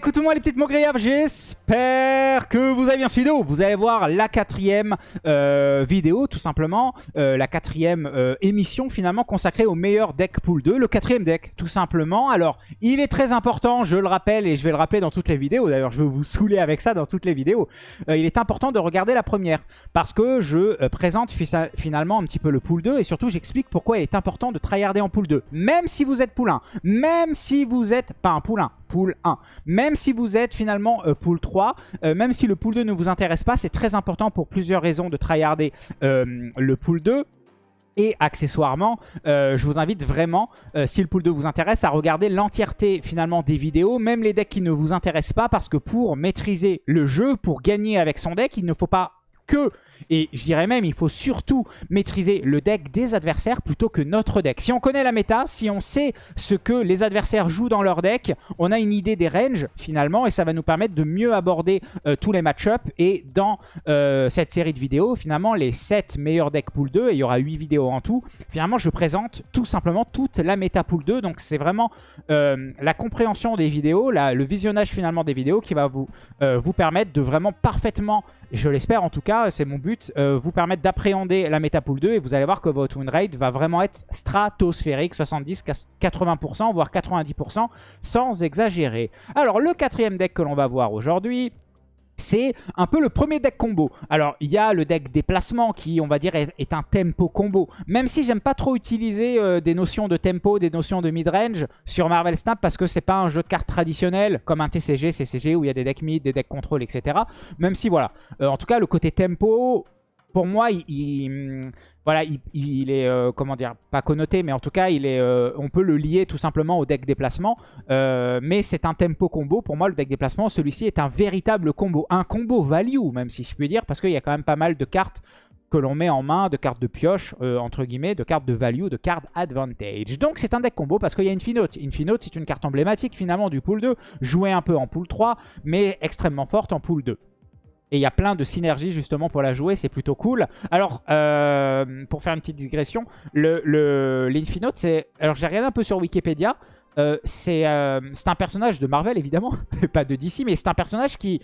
écoute moi les petites mots grillables, j'espère que vous avez bien suivi vidéo. Vous allez voir la quatrième euh, vidéo, tout simplement, euh, la quatrième euh, émission finalement consacrée au meilleur deck pool 2, le quatrième deck, tout simplement. Alors, il est très important, je le rappelle, et je vais le rappeler dans toutes les vidéos, d'ailleurs je vais vous saouler avec ça dans toutes les vidéos. il est important de regarder la première, parce que je présente finalement un petit peu le pool 2, et surtout j'explique pourquoi il est important de tryharder en pool 2. Même si vous êtes pool 1, même si vous êtes, pas un pool 1, pool 1. Même si vous êtes finalement pool 3, euh, même si le pool 2 ne vous intéresse pas, c'est très important pour plusieurs raisons de tryharder euh, le pool 2. Et accessoirement, je vous invite vraiment, si le pool 2 vous intéresse, à regarder l'entièreté finalement des vidéos, même les decks qui ne vous intéressent pas, parce que pour maîtriser le jeu, pour gagner avec son deck, il ne faut pas que et je dirais même, il faut surtout maîtriser le deck des adversaires plutôt que notre deck. Si on connaît la méta, si on sait ce que les adversaires jouent dans leur deck, on a une idée des ranges finalement et ça va nous permettre de mieux aborder euh, tous les match-ups. Et dans euh, cette série de vidéos, finalement, les 7 meilleurs decks pool 2, et il y aura 8 vidéos en tout, finalement, je présente tout simplement toute la méta pool 2. Donc c'est vraiment euh, la compréhension des vidéos, le visionnage finalement des vidéos qui va vous, vous permettre de vraiment parfaitement, je l'espère en tout cas, c'est mon but, euh, vous permettre d'appréhender la méta pool 2 et vous allez voir que votre win rate va vraiment être stratosphérique, 70, 80%, voire 90% sans exagérer. Alors le quatrième deck que l'on va voir aujourd'hui, c'est un peu le premier deck combo. Alors, il y a le deck déplacement qui, on va dire, est, un tempo combo. Même si j'aime pas trop utiliser euh, des notions de tempo, des notions de mid-range sur Marvel Snap parce que c'est pas un jeu de cartes traditionnel comme un TCG, CCG où il y a des decks mid, des decks contrôle, etc. Même si, voilà. Euh, en tout cas, le côté tempo, pour moi, il, voilà, il, est, euh, comment dire, pas connoté, mais en tout cas, il est, euh, on peut le lier tout simplement au deck déplacement. Euh, mais c'est un tempo combo. Pour moi, le deck déplacement, celui-ci est un véritable combo. Un combo value, même si je puis dire, parce qu'il y a quand même pas mal de cartes que l'on met en main, de cartes de pioche, entre guillemets, de cartes de value, de cartes advantage. Donc c'est un deck combo parce qu'il y a Infinote. Infinote, c'est une carte emblématique finalement du pool 2, jouée un peu en pool 3, mais extrêmement forte en pool 2. Et il y a plein de synergies justement pour la jouer, c'est plutôt cool. Alors, euh, pour faire une petite digression, l'Infinote, le, c'est... Alors j'ai regardé un peu sur Wikipédia, euh, euh, c'est un personnage de Marvel évidemment, pas de DC, mais c'est un personnage qui,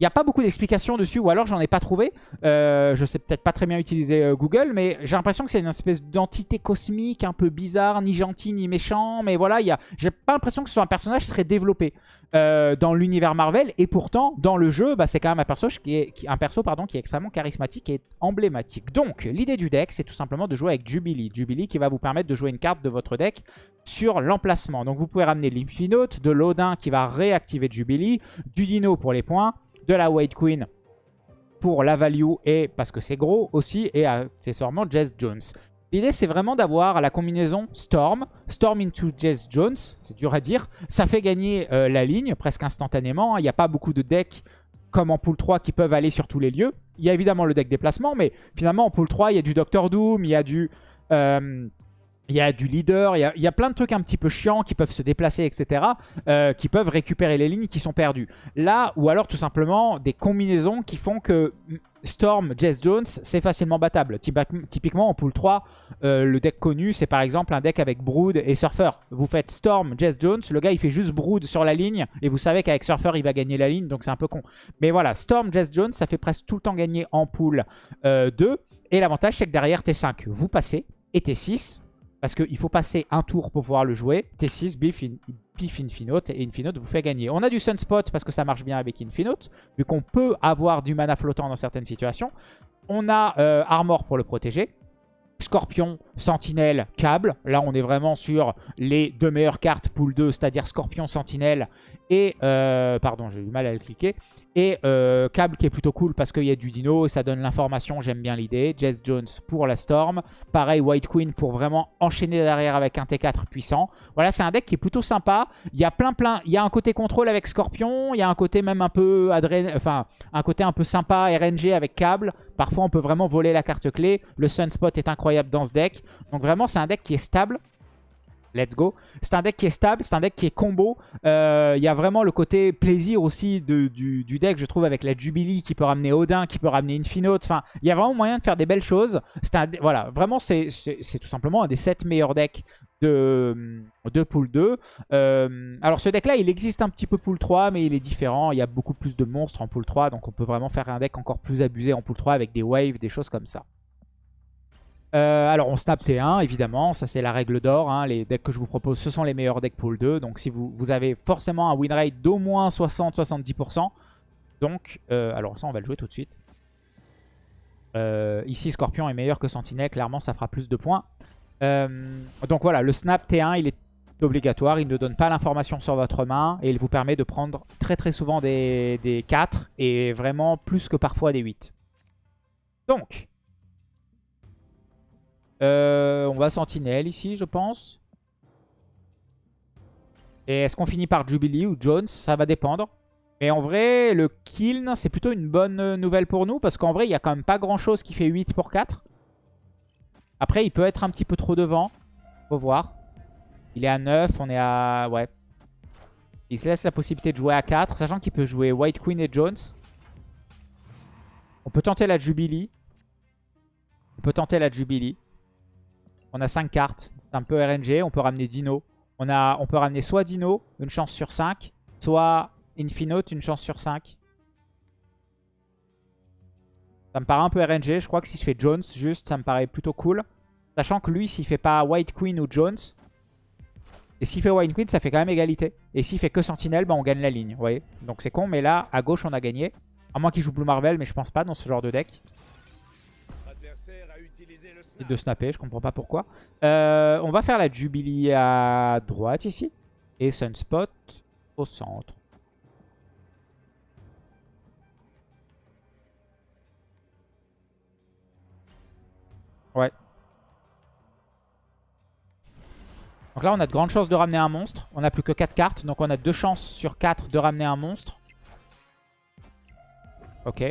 il n'y a pas beaucoup d'explications dessus, ou alors j'en ai pas trouvé. Euh, je sais peut-être pas très bien utiliser euh, Google, mais j'ai l'impression que c'est une espèce d'entité cosmique un peu bizarre, ni gentil ni méchant. Mais voilà, j'ai pas l'impression que ce soit un personnage très développé euh, dans l'univers Marvel. Et pourtant, dans le jeu, bah, c'est quand même un perso, qui est, un perso pardon, qui est extrêmement charismatique et emblématique. Donc, l'idée du deck, c'est tout simplement de jouer avec Jubilee. Jubilee qui va vous permettre de jouer une carte de votre deck sur l'emplacement. Donc, vous pouvez ramener l'Infinote, de l'Odin qui va réactiver Jubilee, du Dino pour les points, de la White Queen pour la value et parce que c'est gros aussi et accessoirement Jess Jones. L'idée c'est vraiment d'avoir la combinaison Storm, Storm into Jess Jones, c'est dur à dire. Ça fait gagner euh, la ligne presque instantanément. Il n'y a pas beaucoup de decks comme en pool 3 qui peuvent aller sur tous les lieux. Il y a évidemment le deck déplacement, mais finalement en pool 3 il y a du Doctor Doom, il y a du... Euh, il y a du leader, il y a, plein de trucs un petit peu chiants qui peuvent se déplacer, etc. Euh, qui peuvent récupérer les lignes qui sont perdues. Là, ou alors tout simplement des combinaisons qui font que Storm, Jess Jones, c'est facilement battable. Typiquement en pool 3, euh, le deck connu, c'est par exemple un deck avec Brood et Surfer. Vous faites Storm, Jess Jones, le gars il fait juste Brood sur la ligne, et vous savez qu'avec Surfer il va gagner la ligne, donc c'est un peu con. Mais voilà, Storm, Jess Jones, ça fait presque tout le temps gagner en pool 2. Euh, et l'avantage c'est que derrière T5, vous passez, et T6, parce qu'il faut passer un tour pour pouvoir le jouer. T6, Biff, Infinote. Et Infinote vous fait gagner. On a du Sunspot parce que ça marche bien avec Infinote. Vu qu'on peut avoir du mana flottant dans certaines situations. On a euh, Armor pour le protéger. Scorpion, Sentinelle, Câble. Là, on est vraiment sur les deux meilleures cartes pool 2, c'est-à-dire Scorpion, Sentinelle et... Euh, pardon, j'ai eu mal à le cliquer. Et euh, Câble qui est plutôt cool parce qu'il y a du dino, ça donne l'information, j'aime bien l'idée. Jess Jones pour la Storm. Pareil, White Queen pour vraiment enchaîner derrière avec un T4 puissant. Voilà, c'est un deck qui est plutôt sympa. Il y a plein plein, il y a un côté contrôle avec Scorpion, il y a un côté même un peu enfin un côté un peu sympa RNG avec Câble. Parfois, on peut vraiment voler la carte clé. Le Sunspot est incroyable dans ce deck. Donc vraiment, c'est un deck qui est stable. Let's go. C'est un deck qui est stable, c'est un deck qui est combo. Euh, il y a vraiment le côté plaisir aussi du, deck, je trouve, avec la Jubilee qui peut ramener Odin, qui peut ramener Infinote. Enfin, il y a vraiment moyen de faire des belles choses. Un, voilà, vraiment, c'est tout simplement un des 7 meilleurs decks de, de pool 2. Euh, alors ce deck-là, il existe un petit peu pool 3, mais il est différent. Il y a beaucoup plus de monstres en pool 3, donc on peut vraiment faire un deck encore plus abusé en pool 3 avec des waves, des choses comme ça. Euh, alors on snap T1 évidemment, ça c'est la règle d'or. Hein. Les decks que je vous propose ce sont les meilleurs decks pool 2. Donc si vous, avez forcément un win rate d'au moins 60-70%. Donc, euh, alors ça on va le jouer tout de suite. Euh, ici Scorpion est meilleur que Sentinelle, clairement ça fera plus de points. donc voilà, le snap T1 il est obligatoire, il ne donne pas l'information sur votre main et il vous permet de prendre très très souvent des, des 4 et vraiment plus que parfois des 8. Donc, euh, on va Sentinelle ici, je pense. Et est-ce qu'on finit par Jubilee ou Jones? Ça va dépendre. Mais en vrai, le Kiln, c'est plutôt une bonne nouvelle pour nous. Parce qu'en vrai, il n'y a quand même pas grand-chose qui fait 8 pour 4. Après, il peut être un petit peu trop devant. Faut voir. Il est à 9, on est à... Ouais. Il se laisse la possibilité de jouer à 4. Sachant qu'il peut jouer White Queen et Jones. On peut tenter la Jubilee. On peut tenter la Jubilee. On a 5 cartes. C'est un peu RNG. On peut ramener Dino. On, peut ramener soit Dino, une chance sur 5, soit Infinote, une chance sur 5. Ça me paraît un peu RNG. Je crois que si je fais Jones, juste, ça me paraît plutôt cool. Sachant que lui, s'il fait pas White Queen ou Jones, et s'il fait White Queen, ça fait quand même égalité. Et s'il fait que Sentinelle, bah, on gagne la ligne. Vous Donc c'est con, mais là, à gauche, on a gagné. À moins qu'il joue Blue Marvel, mais je pense pas dans ce genre de deck de snapper, je comprends pas pourquoi. Euh, on va faire la Jubilee à droite ici. Et Sunspot au centre. Ouais. Donc là, on a de grandes chances de ramener un monstre. On n'a plus que 4 cartes, donc on a 2 chances sur 4 de ramener un monstre. Ok.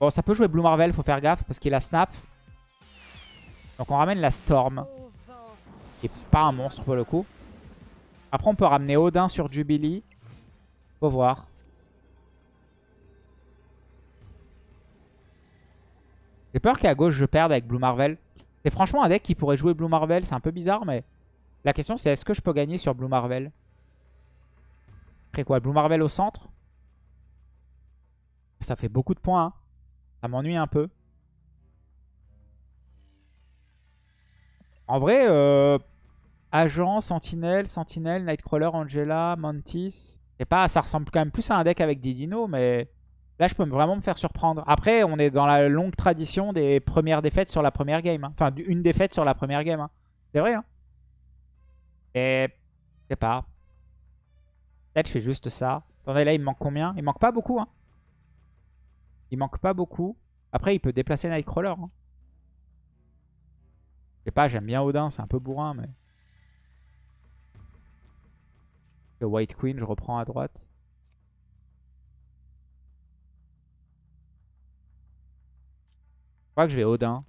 Bon, ça peut jouer Blue Marvel, faut faire gaffe parce qu'il a snap. Donc on ramène la Storm. Qui est pas un monstre pour le coup. Après on peut ramener Odin sur Jubilee. Faut voir. J'ai peur qu'à gauche je perde avec Blue Marvel. C'est franchement un deck qui pourrait jouer Blue Marvel. C'est un peu bizarre mais... La question c'est est-ce que je peux gagner sur Blue Marvel? Après quoi Blue Marvel au centre? Ça fait beaucoup de points. Hein. Ça m'ennuie un peu. En vrai, euh, Agent, Sentinelle, Sentinelle, Nightcrawler, Angela, Mantis. Pas, ça ressemble quand même plus à un deck avec des dinos, mais là, je peux vraiment me faire surprendre. Après, on est dans la longue tradition des premières défaites sur la première game. Hein. Enfin, une défaite sur la première game. Hein. C'est vrai. Hein. Et je sais pas. Peut-être je fais juste ça. Attendez, là, il me manque combien? Il manque pas beaucoup. Hein. Il manque pas beaucoup. Après, il peut déplacer Nightcrawler. Hein sais pas, j'aime bien Odin, c'est un peu bourrin, mais... Le White Queen, je reprends à droite. Je crois que je vais Odin.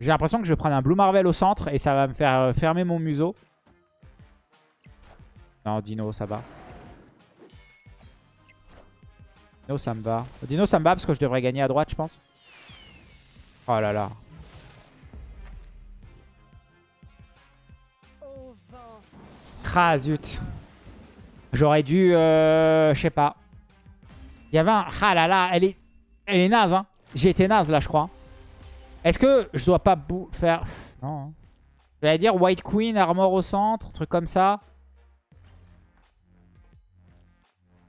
J'ai l'impression que je vais prendre un Blue Marvel au centre et ça va me faire euh, fermer mon museau. Non, Dino, ça va. Dino, ça me va. Dino, ça me va parce que je devrais gagner à droite, je pense. Oh là là. Ah zut. J'aurais dû... Euh, je sais pas. Il y avait un... Ah là là, elle est, elle est naze. Hein. J'ai été naze là, je crois. Est-ce que je dois pas faire... Non. Hein. J'allais dire White Queen, Armor au centre, truc comme ça.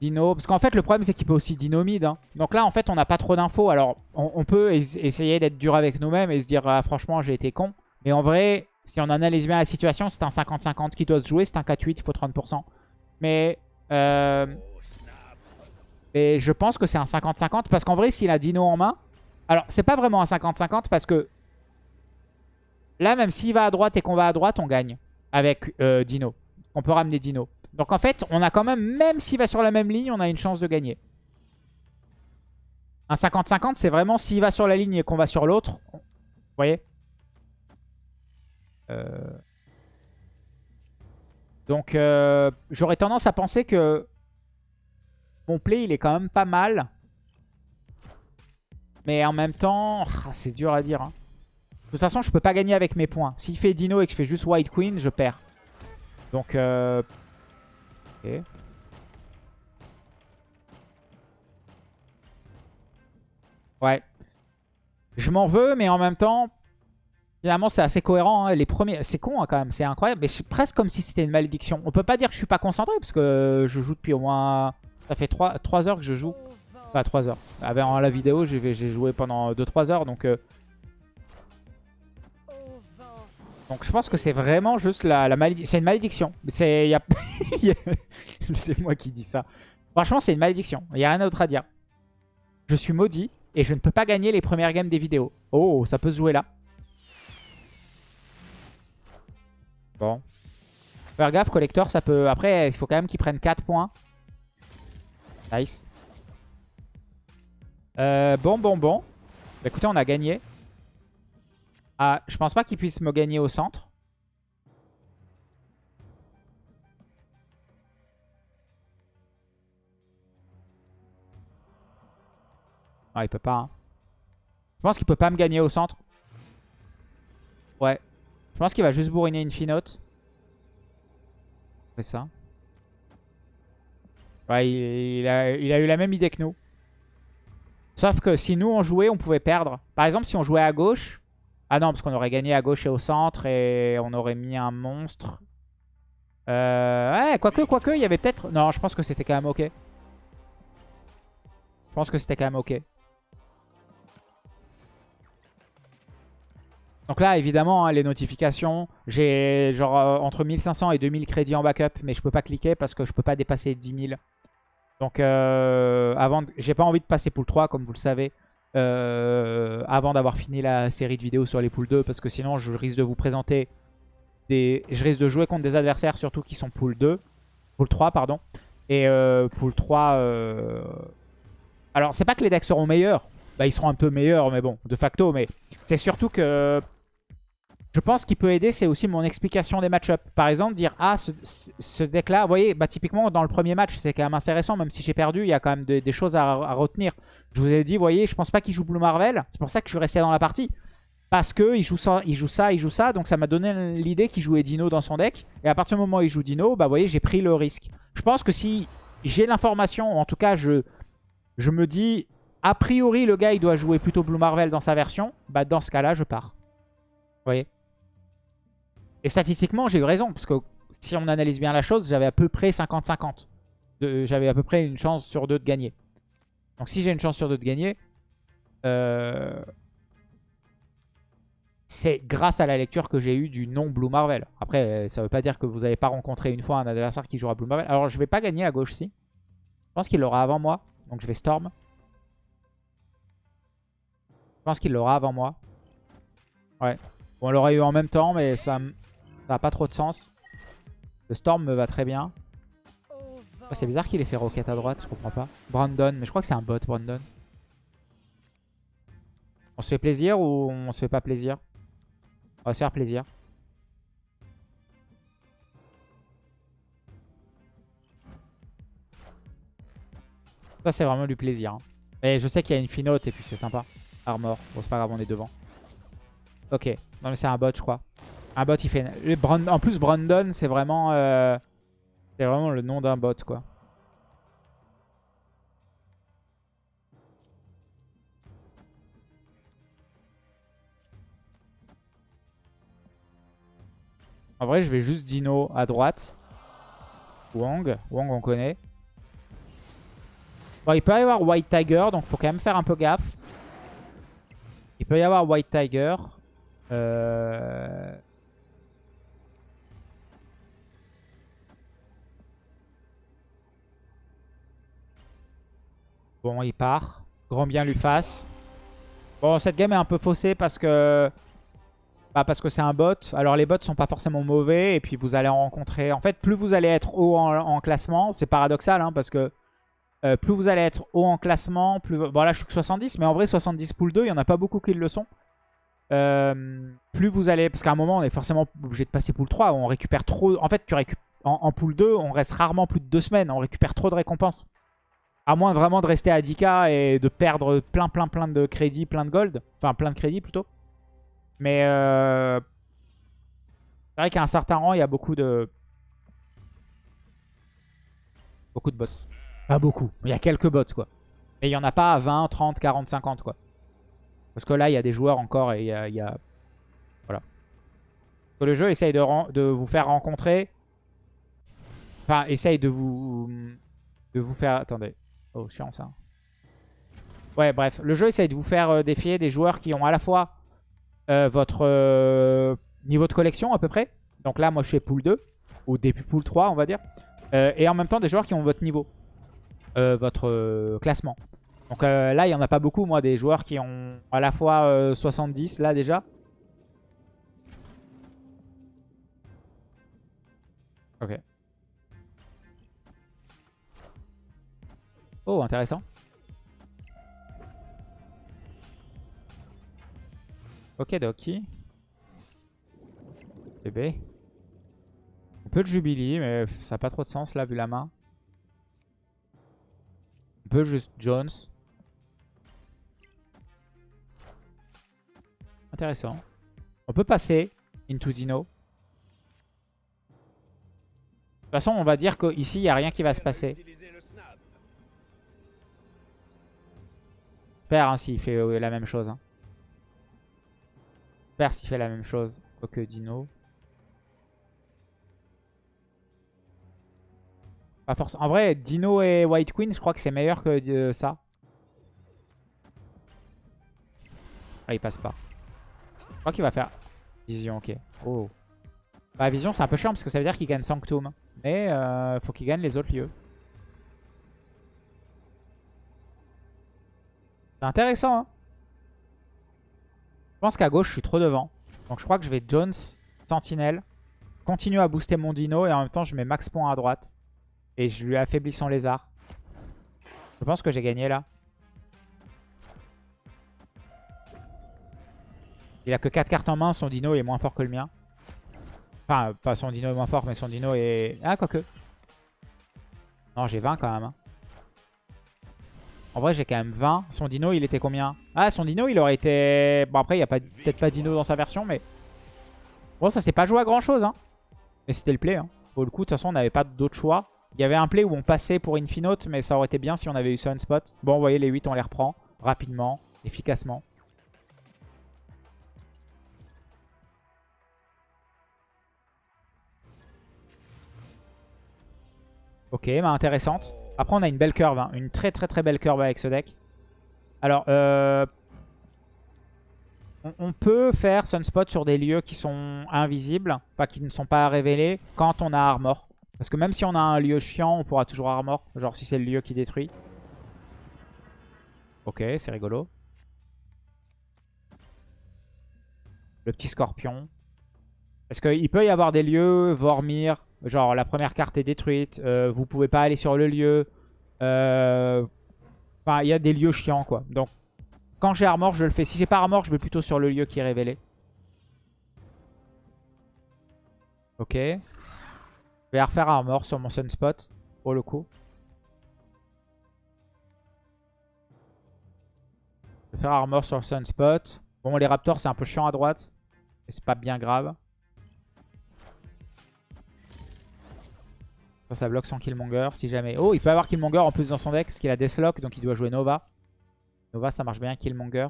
Dino. Parce qu'en fait, le problème, c'est qu'il peut aussi Dino mid. Hein. Donc là, en fait, on n'a pas trop d'infos. Alors, on, peut essayer d'être dur avec nous-mêmes et se dire, ah, franchement, j'ai été con. Mais en vrai, si on analyse bien la situation, c'est un 50-50 qui doit se jouer. C'est un 4-8, il faut 30%. Mais... Euh, et je pense que c'est un 50-50 parce qu'en vrai, s'il a Dino en main... Alors, c'est pas vraiment un 50-50 parce que... Là, même s'il va à droite et qu'on va à droite, on gagne avec euh, Dino. On peut ramener Dino. Donc en fait, on a quand même, même s'il va sur la même ligne, on a une chance de gagner. Un 50-50, c'est vraiment s'il va sur la ligne et qu'on va sur l'autre. Vous voyez? Euh. Donc euh, j'aurais tendance à penser que mon play, il est quand même pas mal. Mais en même temps, ah, c'est dur à dire. Hein. De toute façon, je peux pas gagner avec mes points. S'il fait Dino et que je fais juste White Queen, je perds. Donc, euh... Ouais. Je m'en veux, mais en même temps, finalement, c'est assez cohérent. hein. Les premiers, C'est con hein, quand même, c'est incroyable. Mais c'est presque comme si c'était une malédiction. On peut pas dire que je suis pas concentré, parce que je joue depuis au moins... Ça fait 3, 3 heures que je joue. Enfin, 3 heures. Avant la vidéo, j'ai j'ai joué pendant 2-3 heures, donc... euh, Donc je pense que c'est vraiment juste la, malédiction. C'est moi qui dis ça. Franchement, c'est une malédiction. Il n'y a rien d'autre à dire. Je suis maudit et je ne peux pas gagner les premières games des vidéos. Oh, ça peut se jouer là. Bon. Faire gaffe, collector, ça peut... Après, il faut quand même qu'il prenne 4 points. Nice. Euh, bon, bon, bon. Bah, écoutez, on a gagné. Ah, je pense pas qu'il puisse me gagner au centre. Ah, il peut pas. hein. Je pense qu'il peut pas me gagner au centre. Ouais. Je pense qu'il va juste bourriner une finote. Ça. Ouais, il a eu la même idée que nous. Sauf que si nous on jouait, on pouvait perdre. Par exemple, si on jouait à gauche... Ah non, parce qu'on aurait gagné à gauche et au centre et on aurait mis un monstre. Euh, ouais, quoique, quoique, il y avait peut-être... Non, je pense que c'était quand même ok. Je pense que c'était quand même ok. Donc là, évidemment, hein, les notifications, j'ai genre euh, entre 1500 et 2000 crédits en backup, mais je peux pas cliquer parce que je peux pas dépasser 10 000. Donc, euh, avant, j'ai pas envie de passer pool 3, comme vous le savez, euh, avant d'avoir fini la série de vidéos sur les poules 2, parce que sinon, je risque de vous présenter des... Je risque de jouer contre des adversaires, surtout qui sont pool 2, pool 3, pardon. Et euh, pool 3... euh, Alors, c'est pas que les decks seront meilleurs, bah, ils seront un peu meilleurs, mais bon, de facto, mais c'est surtout que... Je pense qu'il peut aider, c'est aussi mon explication des match-up. Par exemple, dire, ah, ce, deck-là, vous voyez, bah, typiquement, dans le premier match, c'est quand même intéressant, même si j'ai perdu, il y a quand même des, choses à, retenir. Je vous ai dit, vous voyez, je pense pas qu'il joue Blue Marvel, c'est pour ça que je suis resté dans la partie. Parce que il joue, ça, il joue ça, il joue ça, donc ça m'a donné l'idée qu'il jouait Dino dans son deck. Et à partir du moment où il joue Dino, bah, vous voyez, j'ai pris le risque. Je pense que si j'ai l'information, en tout cas, je, je me dis, a priori, le gars, il doit jouer plutôt Blue Marvel dans sa version, bah, dans ce cas-là, je pars. Vous voyez? Et statistiquement, j'ai eu raison, parce que si on analyse bien la chose, j'avais à peu près 50-50. De- J'avais à peu près une chance sur deux de gagner. Donc si j'ai une chance sur deux de gagner, euh, c'est grâce à la lecture que j'ai eue du non Blue Marvel. Après, euh, ça veut pas dire que vous n'avez pas rencontré une fois un adversaire qui jouera Blue Marvel. Alors je vais pas gagner à gauche si. Je pense qu'il l'aura avant moi, donc je vais Storm. Je pense qu'il l'aura avant moi. Ouais. Bon, on l'aurait eu en même temps, mais ça n'a pas trop de sens. Le Storm me va très bien. C'est bizarre qu'il ait fait Rocket à droite, je comprends pas. Brandon, mais je crois que c'est un bot, Brandon. On se fait plaisir ou on se fait pas plaisir? On va se faire plaisir. Ça, c'est vraiment du plaisir. hein. Et je sais qu'il y a une finote et puis c'est sympa. Armor. Bon, c'est pas grave, on est devant. Ok. Non, mais c'est un bot, je crois. Un bot, il fait... En plus, Brandon, c'est vraiment... euh, C'est vraiment le nom d'un bot, quoi. En vrai, je vais juste Dino à droite. Wong. Wong, on connaît. Bon, il peut y avoir White Tiger, donc faut quand même faire un peu gaffe. Il peut y avoir White Tiger. Euh... Bon, il part. Grand bien lui fasse. Bon, cette game est un peu faussée parce que... Bah parce que c'est un bot. Alors les bots sont pas forcément mauvais et puis vous allez en rencontrer... En fait, plus vous allez être haut en, en classement, c'est paradoxal hein, parce que euh, plus vous allez être haut en classement, plus... Bon là je suis que 70, mais en vrai 70 pool 2, il y en a pas beaucoup qui le sont. Euh, plus vous allez... Parce qu'à un moment on est forcément obligé de passer pool 3, on récupère trop... En fait tu récup... en, en pool 2, on reste rarement plus de deux semaines, on récupère trop de récompenses. À moins vraiment de rester à 10k et de perdre plein plein plein de crédits, plein de gold. Enfin plein de crédits plutôt. Mais euh, c'est vrai qu'à un certain rang, il y a beaucoup de... Beaucoup de bots. Pas beaucoup. Il y a quelques bots, quoi. Mais il n'y en a pas à 20, 30, 40, 50, quoi. Parce que là, il y a des joueurs encore et il y a... il y a- Voilà. Que le jeu essaye de vous faire rencontrer... Enfin, essaye de vous... De vous faire... Attendez. Oh, chiant, ça. Ouais, bref. Le jeu essaye de vous faire euh, défier des joueurs qui ont à la fois euh, votre euh, niveau de collection, à peu près. Donc là, moi, je suis pool 2. Ou début pool 3, on va dire. Et en même temps, des joueurs qui ont votre niveau. Votre classement. Donc là, il n'y en a pas beaucoup, moi, des joueurs qui ont à la fois euh, 70, là, déjà. Ok. Oh, intéressant. Ok, Doki. Bébé. On peut le Jubilee, mais ça n'a pas trop de sens, là, vu la main. On peut juste Jones. Intéressant. On peut passer into Dino. De toute façon, on va dire qu'ici, il n'y a rien qui va se passer. J'espère hein, s'il fait euh, la même chose. Hein. J'espère s'il fait la même chose que Dino. Pas forcément. En vrai, Dino et White Queen, je crois que c'est meilleur que de ça. Ah, il passe pas. Je crois qu'il va faire Vision, ok. Oh. Bah, Vision, c'est un peu chiant parce que ça veut dire qu'il gagne Sanctum. Mais euh, faut qu'il gagne les autres lieux. C'est intéressant, hein. Je pense qu'à gauche, je suis trop devant. Donc je crois que je vais Jones, Sentinelle, continue à booster mon dino et en même temps, je mets max point à droite. Et je lui affaiblis son lézard. Je pense que j'ai gagné là. Il a que 4 cartes en main, son dino est moins fort que le mien. Enfin, pas son dino est moins fort, mais son dino est... Ah, quoique. Non, j'ai 20 quand même. hein. En vrai, j'ai quand même 20. Son dino, il était combien? Ah, son dino, il aurait été... Bon, après, il n'y a peut-être pas dino dans sa version, mais... Bon, ça s'est pas joué à grand-chose. Hein. Mais c'était le play. Hein. Pour le coup, de toute façon, on n'avait pas d'autre choix. Il y avait un play où on passait pour Infinote, mais ça aurait été bien si on avait eu Sunspot. Bon, vous voyez, les 8, on les reprend rapidement, efficacement. Ok, bah intéressante. Après, on a une belle curve, hein. une très très très belle curve avec ce deck. Alors, euh, on, on peut faire Sunspot sur des lieux qui sont invisibles, enfin qui ne sont pas révélés, quand on a Armor. Parce que même si on a un lieu chiant, on pourra toujours Armor, genre si c'est le lieu qui détruit. Ok, c'est rigolo. Le petit scorpion. Parce qu'il peut y avoir des lieux, Vormir, genre la première carte est détruite, euh, vous pouvez pas aller sur le lieu. Euh, Enfin, il y a des lieux chiants quoi. Donc, quand j'ai Armor, je le fais. Si j'ai pas Armor, je vais plutôt sur le lieu qui est révélé. Ok. Je vais refaire Armor sur mon Sunspot, pour le coup. Je vais faire Armor sur le Sunspot. Bon, les Raptors, c'est un peu chiant à droite. Mais c'est pas bien grave. Ça, bloque son Killmonger si jamais. Oh, il peut avoir Killmonger en plus dans son deck parce qu'il a Deathlock, donc il doit jouer Nova. Nova, ça marche bien, Killmonger.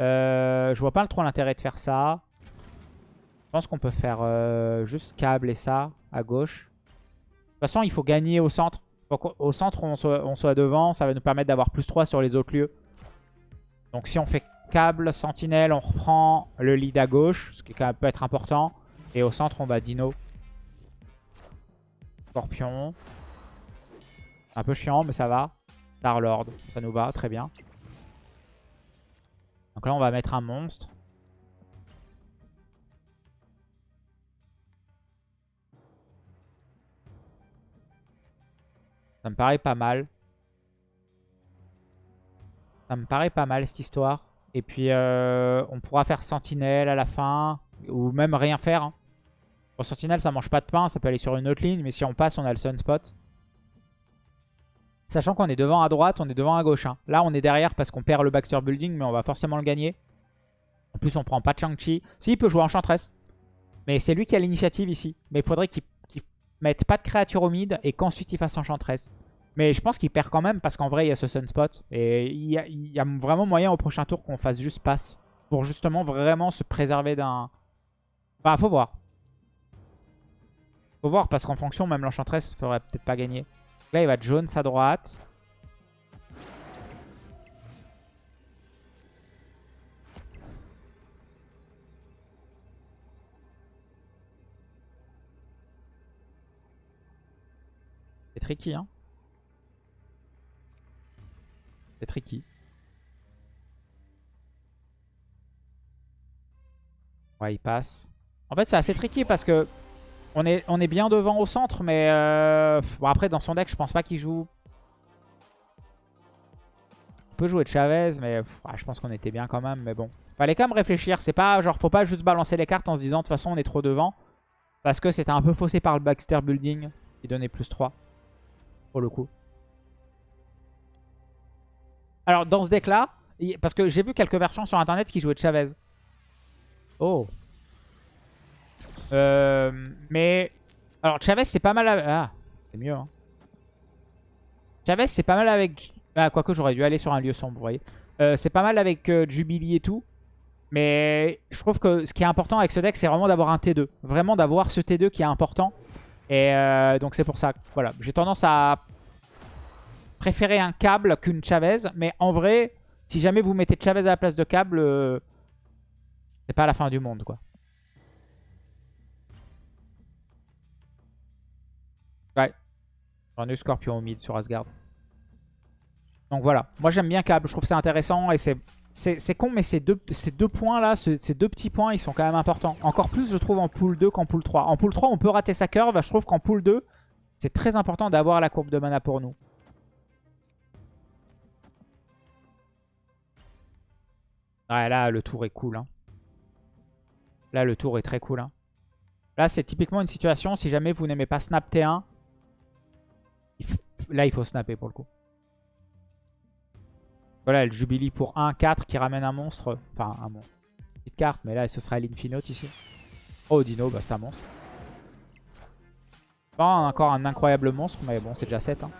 Euh, je vois pas trop l'intérêt de faire ça. Je pense qu'on peut faire euh, juste câble et ça à gauche. De toute façon, il faut gagner au centre. Au centre, on soit, devant. Ça va nous permettre d'avoir plus 3 sur les autres lieux. Donc si on fait câble, sentinelle, on reprend le lead à gauche, ce qui peut être important. Et au centre, on va Dino. Scorpion. Un peu chiant, mais ça va. Star-Lord, ça nous va, très bien. Donc là, on va mettre un monstre. Ça me paraît pas mal. Ça me paraît pas mal, cette histoire. Et puis, euh, on pourra faire sentinelle à la fin. Ou même rien faire. hein. Bon, sentinelle, ça mange pas de pain. Ça peut aller sur une autre ligne. Mais si on passe, on a le sunspot. Sachant qu'on est devant à droite, on est devant à gauche. hein. Là, on est derrière parce qu'on perd le Baxter Building. Mais on va forcément le gagner. En plus, on prend pas de Shang-Chi. Si, il peut jouer Enchantress. Mais c'est lui qui a l'initiative ici. Mais il faudrait qu'il mette pas de créature au mid et qu'ensuite il fasse Enchantress. Mais je pense qu'il perd quand même parce qu'en vrai, il y a ce Sunspot. Et il y, a, il y a vraiment moyen au prochain tour qu'on fasse juste passe. Pour justement vraiment se préserver d'un... Bah, faut voir. Faut voir parce qu'en fonction, même l'Enchantress ferait peut-être pas gagner. Là, il va jaune sa droite. C'est tricky, hein. C'est tricky. Ouais, il passe. En fait, c'est assez tricky parce que on est, bien devant au centre, mais euh, bon, après, dans son deck, je pense pas qu'il joue. On peut jouer de Chavez, mais je pense qu'on était bien quand même. Mais bon, fallait quand même réfléchir. C'est pas genre, faut pas juste balancer les cartes en se disant de toute façon, on est trop devant. Parce que c'était un peu faussé par le Baxter Building qui donnait plus 3 pour le coup. Alors, dans ce deck-là, parce que j'ai vu quelques versions sur Internet qui jouaient de Chavez. Oh. Euh, mais... Alors, Chavez, c'est pas mal... Ah, c'est mieux. Hein. Chavez, c'est pas mal avec... Ah, quoique j'aurais dû aller sur un lieu sombre, vous voyez. Euh, c'est pas mal avec euh, Jubilee et tout. Mais je trouve que ce qui est important avec ce deck, c'est vraiment d'avoir un T2. Vraiment d'avoir ce T2 qui est important. Et donc c'est pour ça. Voilà, j'ai tendance à préférer un câble qu'une Chavez. Mais en vrai, si jamais vous mettez Chavez à la place de câble, euh, c'est pas la fin du monde, quoi. Ai eu Scorpion au mid sur Asgard. Donc voilà. Moi, j'aime bien câble. Je trouve ça intéressant. Et c'est... C'est con, mais ces deux, ces deux points-là, ces deux petits points, ils sont quand même importants. Encore plus, je trouve, en pool 2 qu'en pool 3. En pool 3, on peut rater sa curve. Je trouve qu'en pool 2, c'est très important d'avoir la courbe de mana pour nous. Ouais, là, le tour est cool. Hein. Là, le tour est très cool. Hein. Là, c'est typiquement une situation, si jamais vous n'aimez pas snap T1, là, il faut snapper pour le coup. Voilà, le Jubilee pour 1, 4 qui ramène un monstre. Enfin, un monstre. Petite carte, mais là, ce sera l'Infinote ici. Oh, Dino, bah, c'est un monstre. Pas encore un incroyable monstre, mais bon, c'est déjà 7. Hein.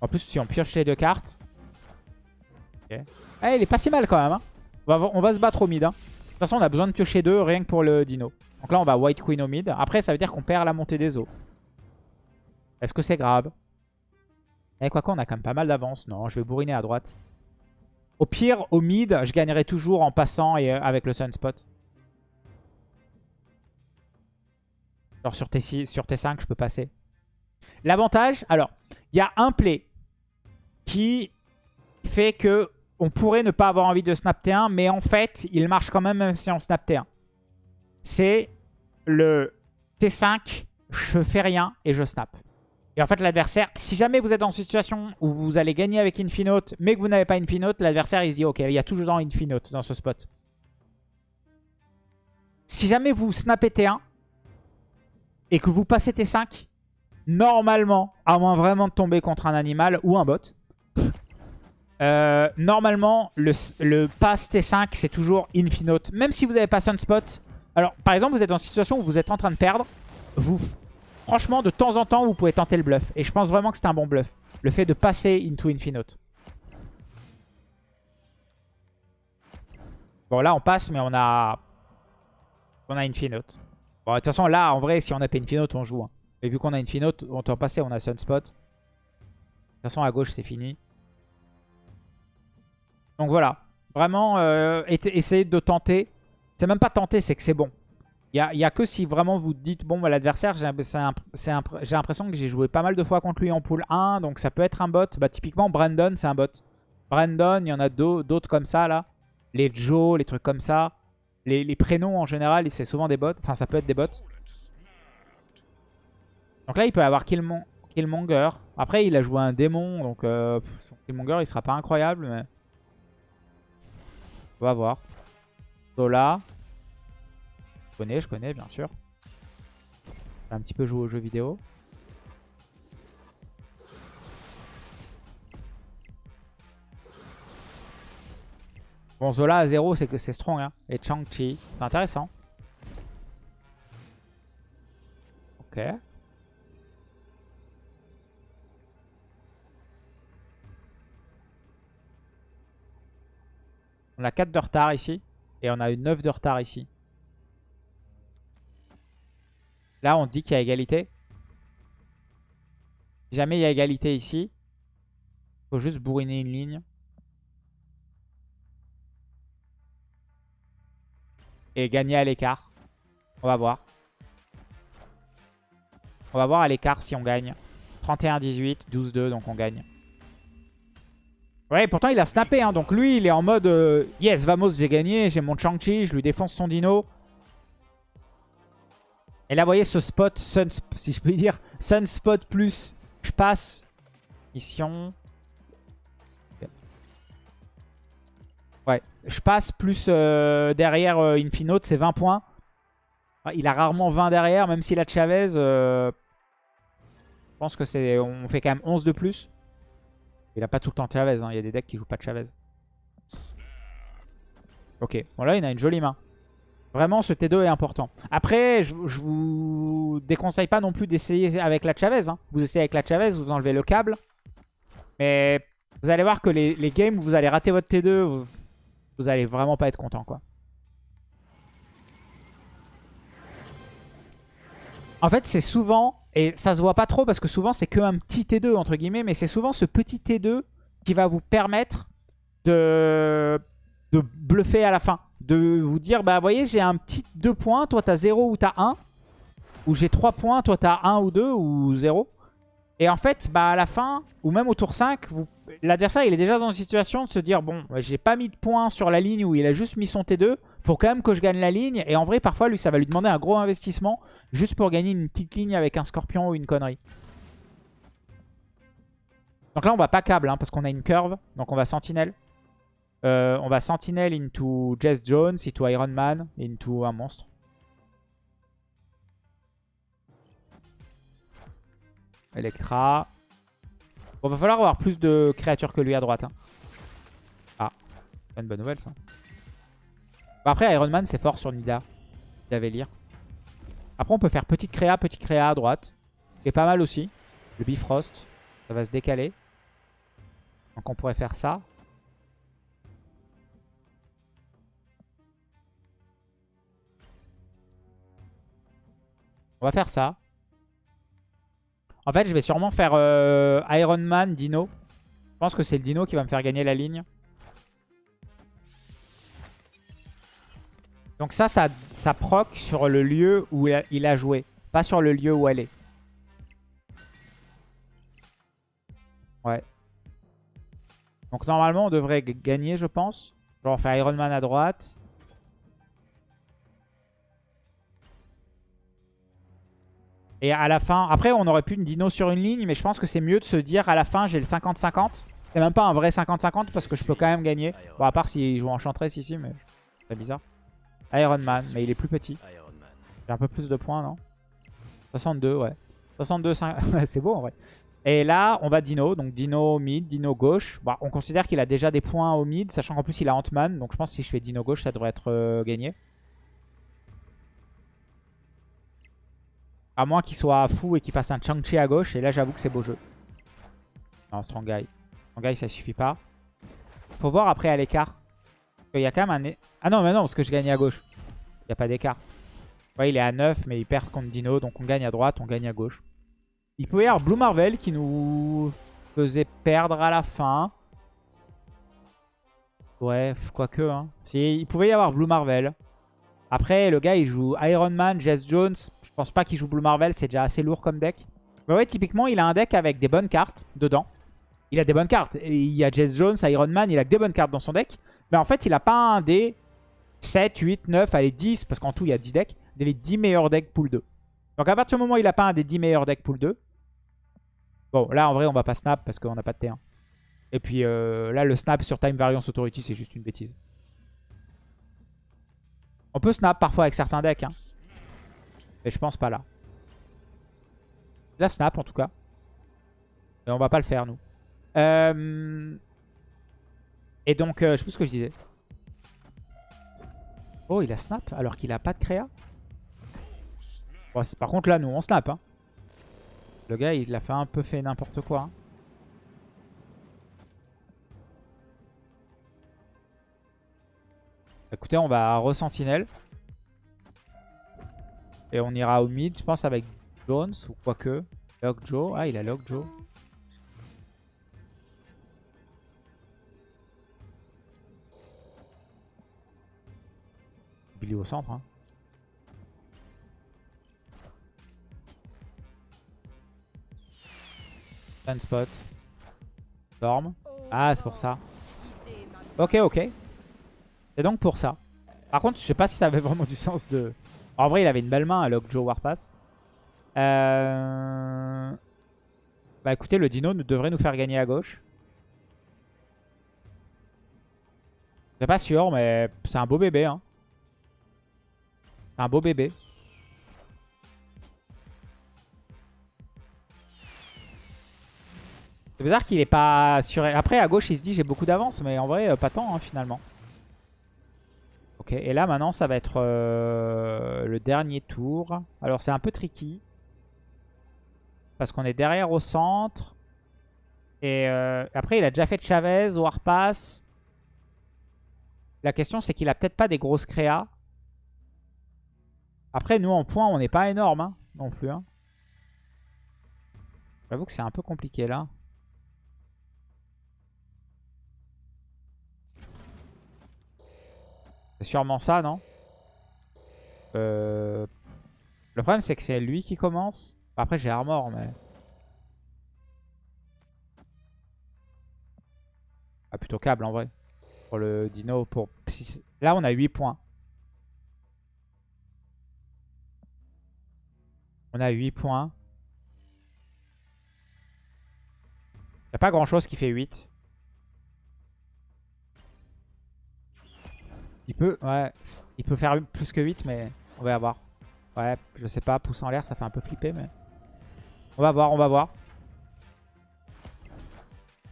En plus, si on pioche les deux cartes, eh, il est pas si mal quand même. Hein. On, va, se battre au mid. Hein. De toute façon, on a besoin de piocher deux rien que pour le dino. Donc là, on va White Queen au mid. Après, ça veut dire qu'on perd la montée des eaux. Est-ce que c'est grave? Eh, quoi qu'on a quand même pas mal d'avance. Non, je vais bourriner à droite. Au pire, au mid, je gagnerai toujours en passant et euh, avec le Sunspot. Genre sur, T6, sur T5, je peux passer. L'avantage, alors, il y a un play qui fait que on pourrait ne pas avoir envie de snap T1, mais en fait, il marche quand même même si on snap T1. C'est le T5, je fais rien et je snap. Et en fait, l'adversaire, si jamais vous êtes dans une situation où vous allez gagner avec Infinote, mais que vous n'avez pas Infinote, l'adversaire, il se dit, ok, il y a toujours dans Infinote dans ce spot. Si jamais vous snappez T1 et que vous passez T5, normalement, à moins vraiment de tomber contre un animal ou un bot, euh, normalement, le, le pass T5, c'est toujours Infinote. Même si vous n'avez pas Sunspot. Alors, par exemple, vous êtes dans une situation où vous êtes en train de perdre. Vous, franchement, de temps en temps, vous pouvez tenter le bluff. Et je pense vraiment que c'est un bon bluff. Le fait de passer into Infinote. Bon, là, on passe, mais on a... On a Infinote. Bon, de toute façon, là, en vrai, si on a pas Infinote, on joue. Hein. Et vu qu'on a Infinote, on peut passer, on a Sunspot. De toute façon, à gauche, c'est fini. Donc voilà. Vraiment, euh, essayez de tenter. C'est même pas tenter, c'est que c'est bon. Il n'y a, que si vraiment vous dites, bon, bah, l'adversaire, j'ai l'impression que j'ai joué pas mal de fois contre lui en pool 1, donc ça peut être un bot. Bah, typiquement, Brandon, c'est un bot. Brandon, il y en a d'autres comme ça, là. Les Joe, les trucs comme ça. Les, prénoms, en général, c'est souvent des bots. Enfin, ça peut être des bots. Donc là, il peut avoir Killmonger. Après, il a joué un démon, donc euh, son Killmonger, il sera pas incroyable, mais... On va voir. Zola. Je connais, je connais, bien sûr. Un petit peu joué aux jeux vidéo. Bon, Zola à 0, c'est que c'est strong. Hein. Et Chang-Chi, c'est intéressant. Ok. On a 4 de retard ici. Et on a eu 9 de retard ici. Là, on dit qu'il y a égalité. Si jamais il y a égalité ici, il faut juste bourriner une ligne. Et gagner à l'écart. On va voir. On va voir à l'écart si on gagne. 31-18, 12-2, donc on gagne. Ouais, pourtant il a snappé, hein, donc lui il est en mode euh, Yes, vamos, j'ai gagné, j'ai mon Chang-Chi, je lui défonce son dino. Et là, vous voyez ce spot, sun, si je peux dire, Sunspot plus, je passe, mission. Ouais, je passe plus euh, derrière euh, Infinote, c'est 20 points. Ah, il a rarement 20 derrière, même s'il a Chavez. je pense que c'est, on fait quand même 11 de plus. Il a pas tout le temps Chavez, hein. il y a des decks qui jouent pas de Chavez. Ok, bon là il a une jolie main. Vraiment ce T2 est important. Après, je, vous déconseille pas non plus d'essayer avec la Chavez. Hein. Vous essayez avec la Chavez, vous enlevez le câble. Mais vous allez voir que les, games où vous allez rater votre T2, vous, vous allez vraiment pas être content quoi. En fait, c'est souvent, et ça se voit pas trop parce que souvent c'est que un petit T2 entre guillemets, mais c'est souvent ce petit T2 qui va vous permettre de bluffer à la fin. De vous dire, bah vous voyez, j'ai un petit 2 points, toi t'as 0 ou t'as 1. Ou j'ai 3 points, toi t'as 1 ou 2 ou 0. Et en fait, bah à la fin, ou même au tour 5, l'adversaire il est déjà dans une situation de se dire, bon, j'ai pas mis de points sur la ligne où il a juste mis son T2 faut quand même que je gagne la ligne. Et en vrai, parfois, lui, ça va lui demander un gros investissement juste pour gagner une petite ligne avec un scorpion ou une connerie. Donc là, on va pas câble hein, parce qu'on a une curve. Donc on va sentinelle. Euh, on va sentinelle into Jess Jones, into Iron Man, into un monstre. Electra. Bon, va falloir avoir plus de créatures que lui à droite. Hein. Ah, c'est une bonne nouvelle ça après, Iron Man, c'est fort sur Nida. lire. Après, on peut faire petite créa, petite créa à droite. C'est pas mal aussi. Le Bifrost, ça va se décaler. Donc on pourrait faire ça. On va faire ça. En fait, je vais sûrement faire euh, Iron Man, Dino. Je pense que c'est le Dino qui va me faire gagner la ligne. Donc ça, ça, ça proc sur le lieu où il a joué. Pas sur le lieu où elle est. Ouais. Donc normalement, on devrait gagner, je pense. Genre faire Iron Man à droite. Et à la fin... Après, on aurait pu une dino sur une ligne, mais je pense que c'est mieux de se dire à la fin, j'ai le 50-50. C'est même pas un vrai 50-50 parce que je peux quand même gagner. Bon, à part s'il joue Enchantress ici, mais c'est bizarre. Iron Man, mais il est plus petit. J'ai un peu plus de points, non? 62, ouais. 62, c'est beau en vrai. Et là, on va Dino. Donc Dino mid, Dino gauche. Bon, on considère qu'il a déjà des points au mid, sachant qu'en plus il a Ant-Man. Donc je pense que si je fais Dino gauche, ça devrait être euh, gagné. À moins qu'il soit fou et qu'il fasse un Chang-Chi à gauche. Et là, j'avoue que c'est beau jeu. Non, Strong Guy. Strong Guy, ça suffit pas. Faut voir après à l'écart. Il y a quand même un... Ah non, mais non, parce que je gagne à gauche. Il n'y a pas d'écart. Ouais, il est à 9, mais il perd contre Dino. Donc on gagne à droite, on gagne à gauche. Il peut y avoir Blue Marvel qui nous faisait perdre à la fin. Ouais, quoique. Hein. Il pouvait y avoir Blue Marvel. Après, le gars, il joue Iron Man, Jess Jones. Je pense pas qu'il joue Blue Marvel. C'est déjà assez lourd comme deck. Mais ouais, typiquement, il a un deck avec des bonnes cartes dedans. Il a des bonnes cartes. Il y a Jess Jones, Iron Man. Il a que des bonnes cartes dans son deck. Mais en fait, il a pas un des 7, 8, 9, allez 10, parce qu'en tout il y a 10 decks, les 10 meilleurs decks pool 2. Donc à partir du moment où il n'a pas un des 10 meilleurs decks pool 2, bon là en vrai on va pas snap parce qu'on n'a pas de T1. Et puis euh, là le snap sur Time Variance Authority c'est juste une bêtise. On peut snap parfois avec certains decks, hein. Mais je pense pas là. Là snap en tout cas. Et on va pas le faire nous. Euh... Et donc, euh, je sais plus ce que je disais. Oh, il a snap alors qu'il a pas de créa. Par contre, là, nous, on snap. Hein. Le gars, il a fait un peu fait n'importe quoi. hein. Écoutez, on va re-sentinelle. Et on ira au mid, je pense, avec Jones ou quoique. Lock Joe. Ah, il a Lock Joe. Billy au centre. Hein. Sunspot. Storm. Ah, c'est pour ça. Ok, ok. C'est donc pour ça. Par contre, je sais pas si ça avait vraiment du sens de... En vrai, il avait une belle main à Lockjaw Warpass. Euh... Bah écoutez, le dino devrait nous faire gagner à gauche. C'est pas sûr, mais c'est un beau bébé. Hein. C'est un beau bébé. C'est bizarre qu'il est pas sur... Après, à gauche, il se dit j'ai beaucoup d'avance, mais en vrai, euh, pas tant hein, finalement. Ok, et là maintenant, ça va être euh, le dernier tour. Alors, c'est un peu tricky. Parce qu'on est derrière au centre. Et euh, après, il a déjà fait Chavez, Warpass. La question, c'est qu'il a peut-être pas des grosses créas. Après, nous, en points, on n'est pas énorme hein, non plus. Hein. J'avoue que c'est un peu compliqué là. Sûrement ça, non? Euh, Le problème, c'est que c'est lui qui commence. Après, j'ai Armor, mais... Ah, plutôt câble, en vrai. Pour le dino. Pour... Là, on a 8 points. On a 8 points. Il a pas grand-chose qui fait 8. Il peut, ouais, il peut faire plus que 8, mais on va voir. Ouais, je sais pas, pouce en l'air, ça fait un peu flipper, mais... On va voir, on va voir.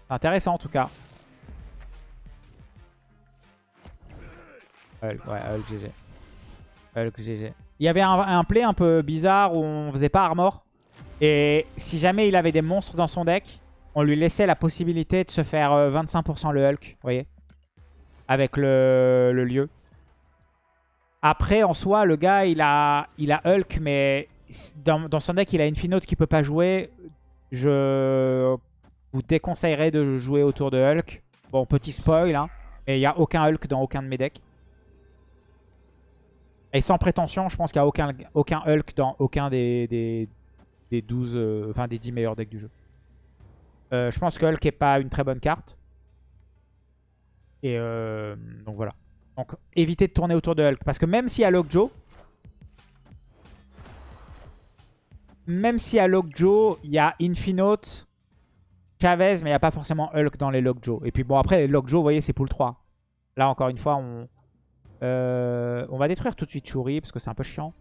C'est intéressant en tout cas. Hulk, ouais, Hulk GG. Hulk GG. Il y avait un, un play un peu bizarre où on faisait pas armor. Et si jamais il avait des monstres dans son deck, on lui laissait la possibilité de se faire euh, 25% le Hulk, vous voyez avec le, lieu. Après, en soi, le gars, il a, Hulk, mais dans, son deck, il a Infinote qui peut pas jouer. Je vous déconseillerais de jouer autour de Hulk. Bon, petit spoil, hein, mais il n'y a aucun Hulk dans aucun de mes decks. Et sans prétention, je pense qu'il n'y a aucun, Hulk dans aucun des, des, des 12, euh, 10 meilleurs decks du jeu. Euh, je pense que Hulk n'est pas une très bonne carte. Et euh, donc voilà. Donc évitez de tourner autour de Hulk. Parce que même si à Lockjaw, même si à Lockjaw, il y a Infinote, Chavez, mais il n'y a pas forcément Hulk dans les Lockjaw. Et puis bon, après, les Lockjaw, vous voyez, c'est pool 3. Là, encore une fois, on, euh, on va détruire tout de suite Shuri, parce que c'est un peu chiant.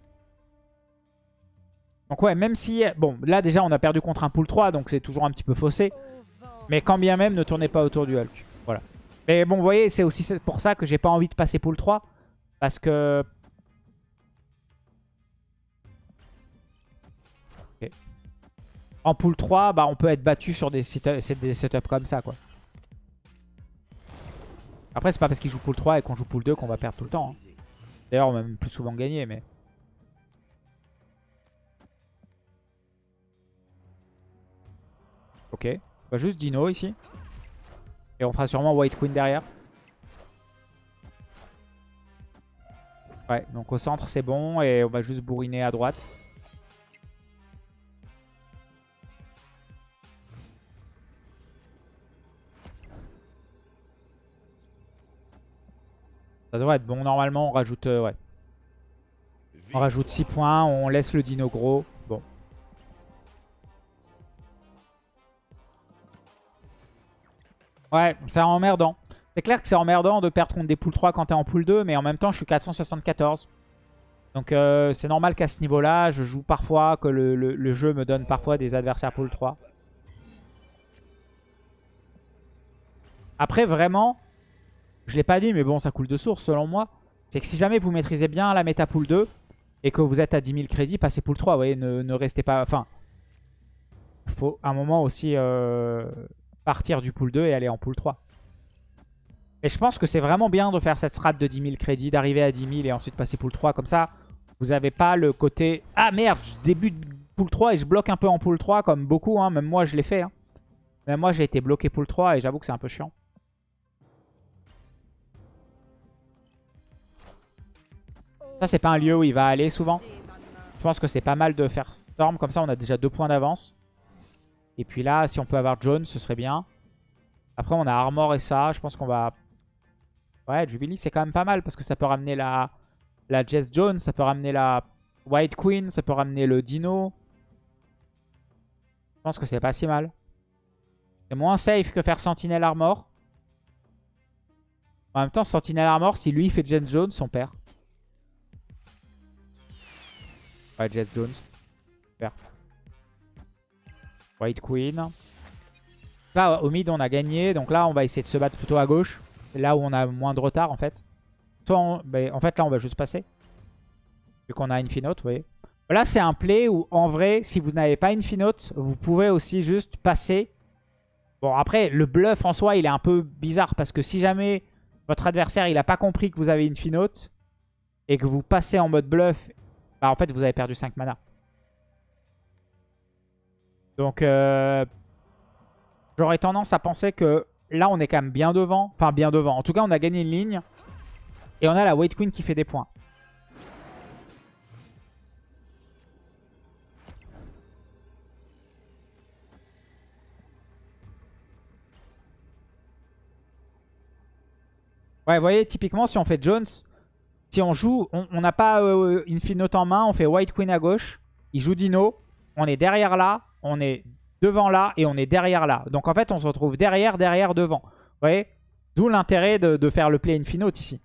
Donc ouais, même si... Bon, là déjà, on a perdu contre un pool 3, donc c'est toujours un petit peu faussé. Mais quand bien même, ne tournez pas autour du Hulk. Mais bon, vous voyez, c'est aussi pour ça que j'ai pas envie de passer pool 3. Parce que... En pool 3, bah, on peut être battu sur des, setups, des setups comme ça. quoi. Après, c'est pas parce qu'il joue pool 3 et qu'on joue pool 2 qu'on va perdre tout le temps. hein. D'ailleurs, on va même plus souvent gagner, mais... Ok. Bah, juste Dino ici. Et on fera sûrement White Queen derrière. Ouais, donc au centre c'est bon et on va juste bourriner à droite. Ça devrait être bon. Normalement on rajoute, euh, ouais. On rajoute 6 points, on laisse le dino gros. Ouais, c'est emmerdant. C'est clair que c'est emmerdant de perdre contre des poules 3 quand t'es en pool 2, mais en même temps, je suis 474. Donc euh, c'est normal qu'à ce niveau-là, je joue parfois, que le, jeu me donne parfois des adversaires pool 3. Après, vraiment, je l'ai pas dit, mais bon, ça coule de source selon moi. c'est que si jamais vous maîtrisez bien la méta pool 2 et que vous êtes à 10 000 crédits, passez pool 3. Vous voyez, ne, restez pas... Enfin, faut un moment aussi euh, partir du pool 2 et aller en pool 3. Et je pense que c'est vraiment bien de faire cette strat de 10 000 crédits, d'arriver à 10 000 et ensuite passer pool 3. Comme ça, vous n'avez pas le côté « Ah merde, je débute pool 3 et je bloque un peu en pool 3 » comme beaucoup. Hein. Même moi, je l'ai fait. Hein. Même moi, j'ai été bloqué pool 3 et j'avoue que c'est un peu chiant. Ça, c'est pas un lieu où il va aller souvent. Je pense que c'est pas mal de faire Storm. Comme ça, on a déjà deux points d'avance. Et puis là, si on peut avoir Jones, ce serait bien. Après, on a Armor et ça. Je pense qu'on va... Ouais, Jubilee, c'est quand même pas mal parce que ça peut ramener la, la Jess Jones, ça peut ramener la White Queen, ça peut ramener le Dino. Je pense que c'est pas si mal. C'est moins safe que faire Sentinel Armor. En même temps, Sentinel Armor, si lui fait Jess Jones, son père. Ouais, Jess Jones. Super. White Queen. Là, au mid, on a gagné. Donc là, on va essayer de se battre plutôt à gauche. Là où on a moins de retard, en fait. Ben, en fait, là, on va juste passer. Vu qu'on a Infinote, vous voyez. Là, c'est un play où, en vrai, si vous n'avez pas Infinote, vous pouvez aussi juste passer. Bon, après, le bluff en soi, il est un peu bizarre. Parce que si jamais votre adversaire, il n'a pas compris que vous avez Infinote et que vous passez en mode bluff, bah, en fait, vous avez perdu 5 mana. Donc, euh, j'aurais tendance à penser que là, on est quand même bien devant. Enfin, bien devant. En tout cas, on a gagné une ligne. Et on a la White Queen qui fait des points. Ouais, vous voyez, typiquement, si on fait Jones, si on joue, on n'a pas euh, Infinote en main, on fait White Queen à gauche, il joue Dino, on est derrière là, on est devant là et on est derrière là. Donc en fait, on se retrouve derrière, derrière, devant. Vous voyez? D'où l'intérêt de, faire le play Infinote ici.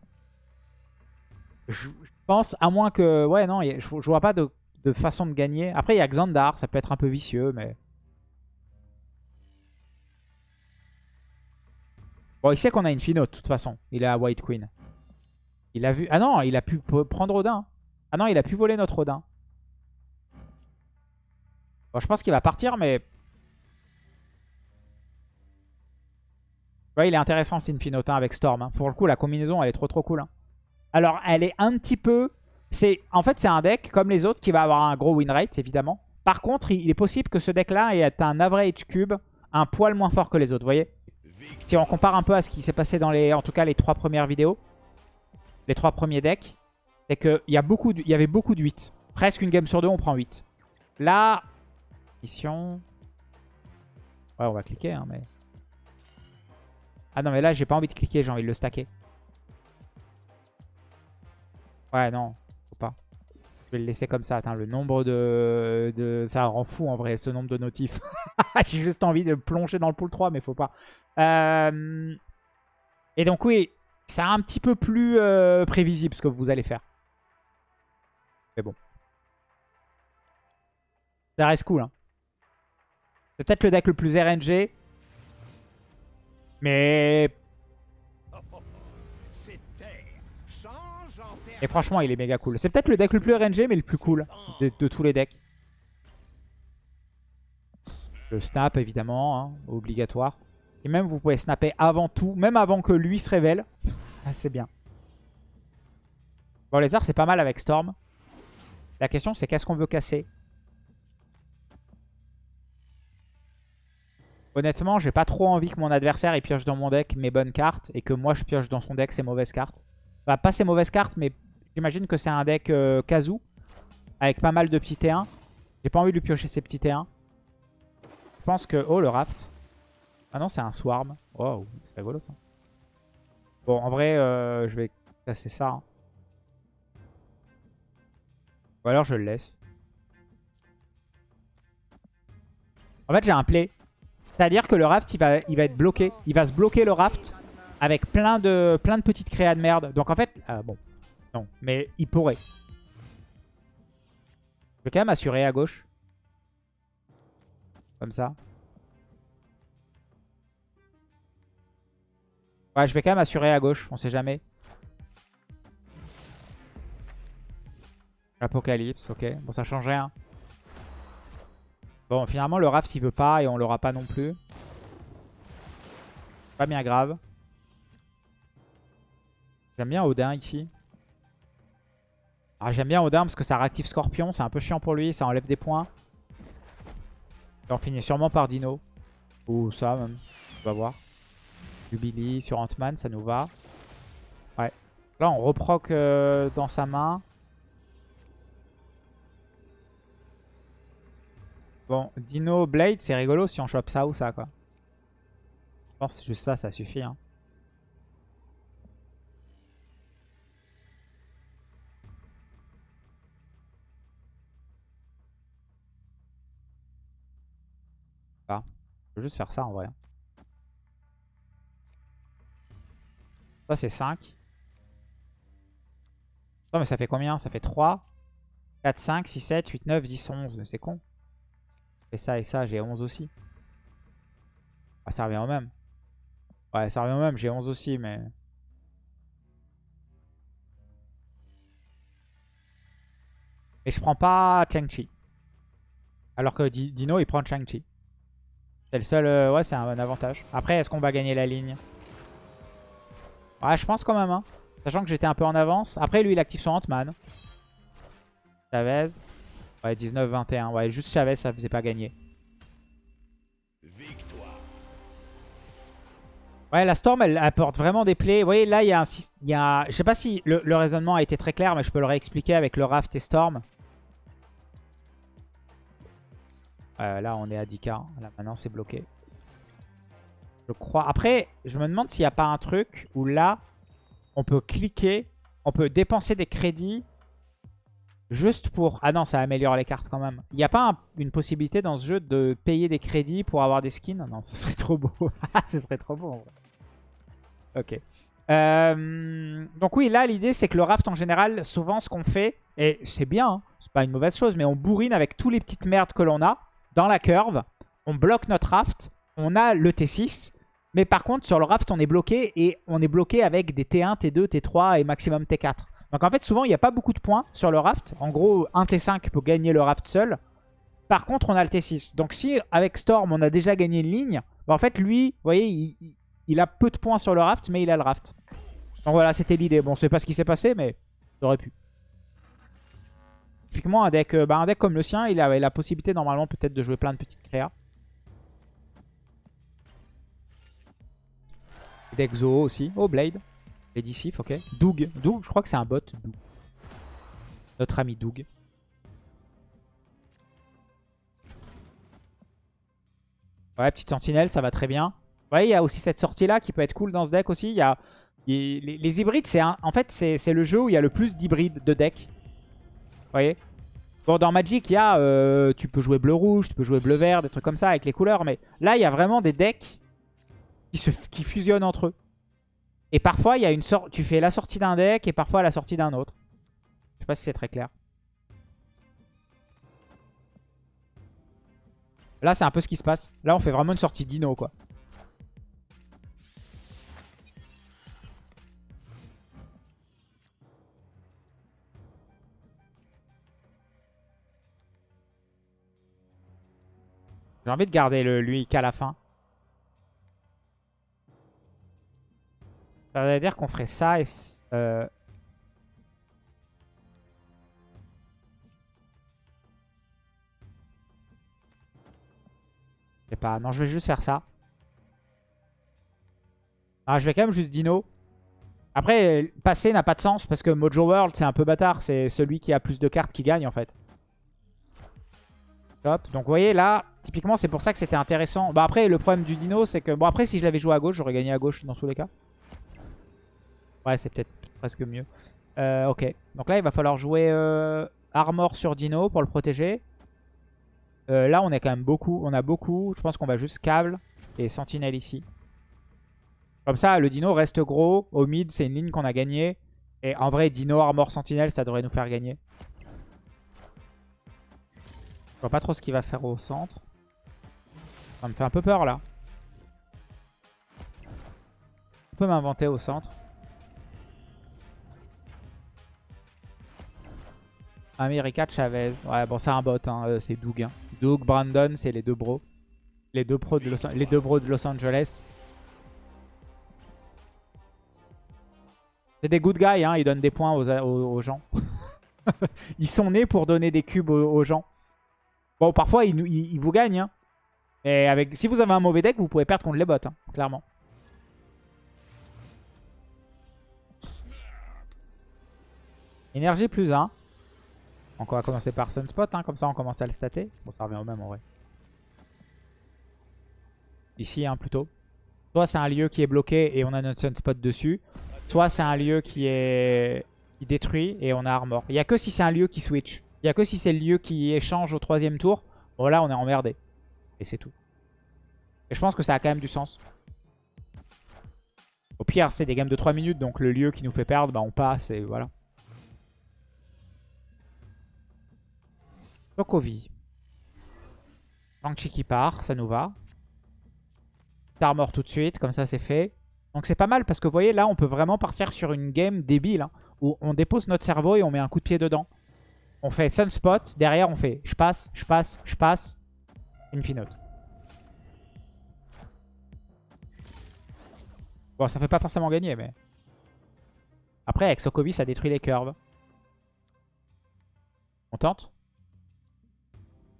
Je, pense, à moins que... Ouais, non, je, je vois pas de, façon de gagner. Après, il y a Xandar, ça peut être un peu vicieux, mais... Bon, il sait qu'on a Infinote, de toute façon. Il est à White Queen. Il a vu... Ah non, il a pu prendre Odin. Ah non, il a pu voler notre Odin. Je pense qu'il va partir, mais Ouais, il est intéressant ce Infinotin avec Storm. Hein. Pour le coup, la combinaison, elle est trop trop cool. Hein. Alors, elle est un petit peu... c'est En fait, c'est un deck, comme les autres, qui va avoir un gros win rate, évidemment. Par contre, il est possible que ce deck-là ait un average cube un poil moins fort que les autres, vous voyez Si on compare un peu à ce qui s'est passé dans les... En tout cas, les trois premières vidéos. Les trois premiers decks. C'est qu'il y, a beaucoup y avait beaucoup de 8. Presque une game sur deux, on prend 8. Là... Ouais, on va cliquer, hein, mais... Ah non, mais là, j'ai pas envie de cliquer, j'ai envie de le stacker. Ouais, non, faut pas. Je vais le laisser comme ça. Attends, le nombre de, Ça rend fou en vrai, ce nombre de notifs. j'ai juste envie de plonger dans le pool 3, mais faut pas. Euh, et donc, oui, c'est un petit peu plus euh, prévisible ce que vous allez faire. Mais bon. Ça reste cool. Hein. C'est peut-être le deck le plus RNG. Mais... Et franchement, il est méga cool. C'est peut-être le deck le plus RNG, mais le plus cool de, tous les decks. Le snap, évidemment, hein, obligatoire. Et même, vous pouvez snapper avant tout, même avant que lui se révèle. Ah, c'est bien. Bon, arts, c'est pas mal avec Storm. La question, c'est qu'est-ce qu'on veut casser? Honnêtement, j'ai pas trop envie que mon adversaire il pioche dans mon deck mes bonnes cartes et que moi je pioche dans son deck ses mauvaises cartes. Enfin, pas ses mauvaises cartes, mais j'imagine que c'est un deck euh, Kazoo avec pas mal de petits T1. J'ai pas envie de lui piocher ses petits T1. Je pense que... Oh, le raft. Ah non, c'est un swarm. Oh, c'est rigolo ça. Bon, en vrai, euh, je vais casser ça. Hein. Ou alors je le laisse. En fait, j'ai un play. C'est-à-dire que le raft, il va, il va être bloqué. Il va se bloquer le raft avec plein de, plein de petites créas de merde. Donc en fait, euh, bon, non, mais il pourrait. Je vais quand même assurer à gauche. Comme ça. Ouais, je vais quand même assurer à gauche, on sait jamais. Apocalypse, ok. Bon, ça change rien. Bon, finalement, le raft, il veut pas et on l'aura pas non plus. Pas bien grave. J'aime bien Odin ici. Ah, J'aime bien Odin parce que ça réactive Scorpion. C'est un peu chiant pour lui. Ça enlève des points. Et on finit sûrement par Dino. Ou ça même. On va voir. Jubilee sur Ant-Man, ça nous va. Ouais. Là, on reproc euh, dans sa main. Bon, Dino Blade, c'est rigolo si on chope ça ou ça, quoi. Je pense que juste ça, ça suffit. Hein. Ah. Je peux juste faire ça en vrai. Ça, c'est 5. Non, mais ça fait combien? Ça fait 3, 4, 5, 6, 7, 8, 9, 10, 11. Mais c'est con. Ça et ça, j'ai 11 aussi. Ah, ça revient au même. Ouais, ça revient au même. J'ai 11 aussi, mais... Et je prends pas Chang-Chi. Alors que Dino, il prend Chang-Chi. C'est le seul... Euh, ouais, c'est un avantage. Après, est-ce qu'on va gagner la ligne? Ouais, je pense quand même. Hein. Sachant que j'étais un peu en avance. Après, lui, il active son Ant-Man. Chavez. Ouais, 19-21. Ouais, juste Chavez, ça faisait pas gagner. Ouais, la Storm, elle apporte vraiment des plays. Vous voyez, là, il y a un... Il y a, je sais pas si le, le, raisonnement a été très clair, mais je peux le réexpliquer avec le Raft et Storm. Euh, là, on est à 10k. Là, maintenant, c'est bloqué. Je crois. Après, je me demande s'il n'y a pas un truc où là, on peut cliquer, on peut dépenser des crédits juste pour... Ah non, ça améliore les cartes quand même. Il n'y a pas une possibilité dans ce jeu de payer des crédits pour avoir des skins? Non, ce serait trop beau. ce serait trop beau en vrai. Ok. Euh, donc oui, là, l'idée, c'est que le raft, en général, souvent, ce qu'on fait, et c'est bien, hein, c'est pas une mauvaise chose, mais on bourrine avec tous les petites merdes que l'on a dans la curve. On bloque notre raft, on a le T6, mais par contre, sur le raft, on est bloqué, et on est bloqué avec des T1, T2, T3 et maximum T4. Donc en fait, souvent, il n'y a pas beaucoup de points sur le raft. En gros, un T5 peut gagner le raft seul. Par contre, on a le T6. Donc si, avec Storm, on a déjà gagné une ligne, bah, en fait, lui, vous voyez, il, a peu de points sur le raft, mais il a le raft. Donc voilà, c'était l'idée. Bon, c'est pas ce qui s'est passé, mais ça aurait pu. Typiquement, un deck, euh, bah, comme le sien, il avait la possibilité normalement peut-être de jouer plein de petites créas. Deck Zo aussi. Oh, Blade. Ok. Doug. Doug, je crois que c'est un bot. Doug. Notre ami Doug. Ouais, petite sentinelle, ça va très bien. Ouais, il y a aussi cette sortie-là qui peut être cool dans ce deck aussi. Y a, les, hybrides, c'est en fait, c'est le jeu où il y a le plus d'hybrides de deck. Vous voyez? Bon, dans Magic, il y a, euh, tu peux jouer bleu-rouge, tu peux jouer bleu-vert, des trucs comme ça avec les couleurs. Mais là, il y a vraiment des decks qui, se, qui fusionnent entre eux. Et parfois, il y a une sorte, tu fais la sortie d'un deck et parfois la sortie d'un autre. Je sais pas si c'est très clair. Là, c'est un peu ce qui se passe. Là, on fait vraiment une sortie dino, quoi. J'ai envie de garder le, lui qu'à la fin. Ça veut dire qu'on ferait ça et... Euh... Je sais pas. Non, je vais juste faire ça. Ah, je vais quand même juste dino. Après, passer n'a pas de sens parce que Mojo World, c'est un peu bâtard. C'est celui qui a plus de cartes qui gagne en fait. Donc vous voyez là, typiquement c'est pour ça que c'était intéressant. Bah après le problème du dino c'est que... Bon après si je l'avais joué à gauche, j'aurais gagné à gauche dans tous les cas. Ouais c'est peut-être presque mieux. Euh, ok, donc là il va falloir jouer euh, Armor sur Dino pour le protéger. Euh, là on est quand même beaucoup, on a beaucoup. Je pense qu'on va juste câble et sentinelle ici. Comme ça le Dino reste gros. Au mid c'est une ligne qu'on a gagnée. Et en vrai Dino, Armor, Sentinelle ça devrait nous faire gagner. Je vois pas trop ce qu'il va faire au centre. Ça me fait un peu peur là. On peut m'inventer au centre. America Chavez. Ouais, bon, c'est un bot, hein, euh, c'est Doug. Hein. Doug, Brandon, c'est les deux bros. Les deux, bros de Los Angeles. C'est des good guys, hein, ils donnent des points aux, gens. ils sont nés pour donner des cubes aux, gens. Bon, parfois, ils, vous gagnent. Hein. Si vous avez un mauvais deck, vous pouvez perdre contre les bots, hein, clairement. Énergie plus 1. Donc on va commencer par Sunspot, hein, comme ça on commence à le stater. Bon, ça revient au même en vrai. Ici, hein, plutôt. Soit c'est un lieu qui est bloqué et on a notre Sunspot dessus. Soit c'est un lieu qui est détruit et on a Armor. Il n'y a que si c'est un lieu qui switch. Il n'y a que si c'est le lieu qui échange au troisième tour. Bon là, on est emmerdé. Et c'est tout. Et je pense que ça a quand même du sens. Au pire, c'est des games de 3 minutes, donc le lieu qui nous fait perdre, bah on passe et voilà. Sokovi. Shang-Chi qui part, ça nous va. Armor tout de suite, comme ça c'est fait. Donc c'est pas mal parce que vous voyez là on peut vraiment partir sur une game débile hein, où on dépose notre cerveau et on met un coup de pied dedans. On fait Sunspot, derrière on fait je passe, je passe, je passe, Infinote. Bon ça fait pas forcément gagner mais... Après avec Sokovi ça détruit les curves. On tente?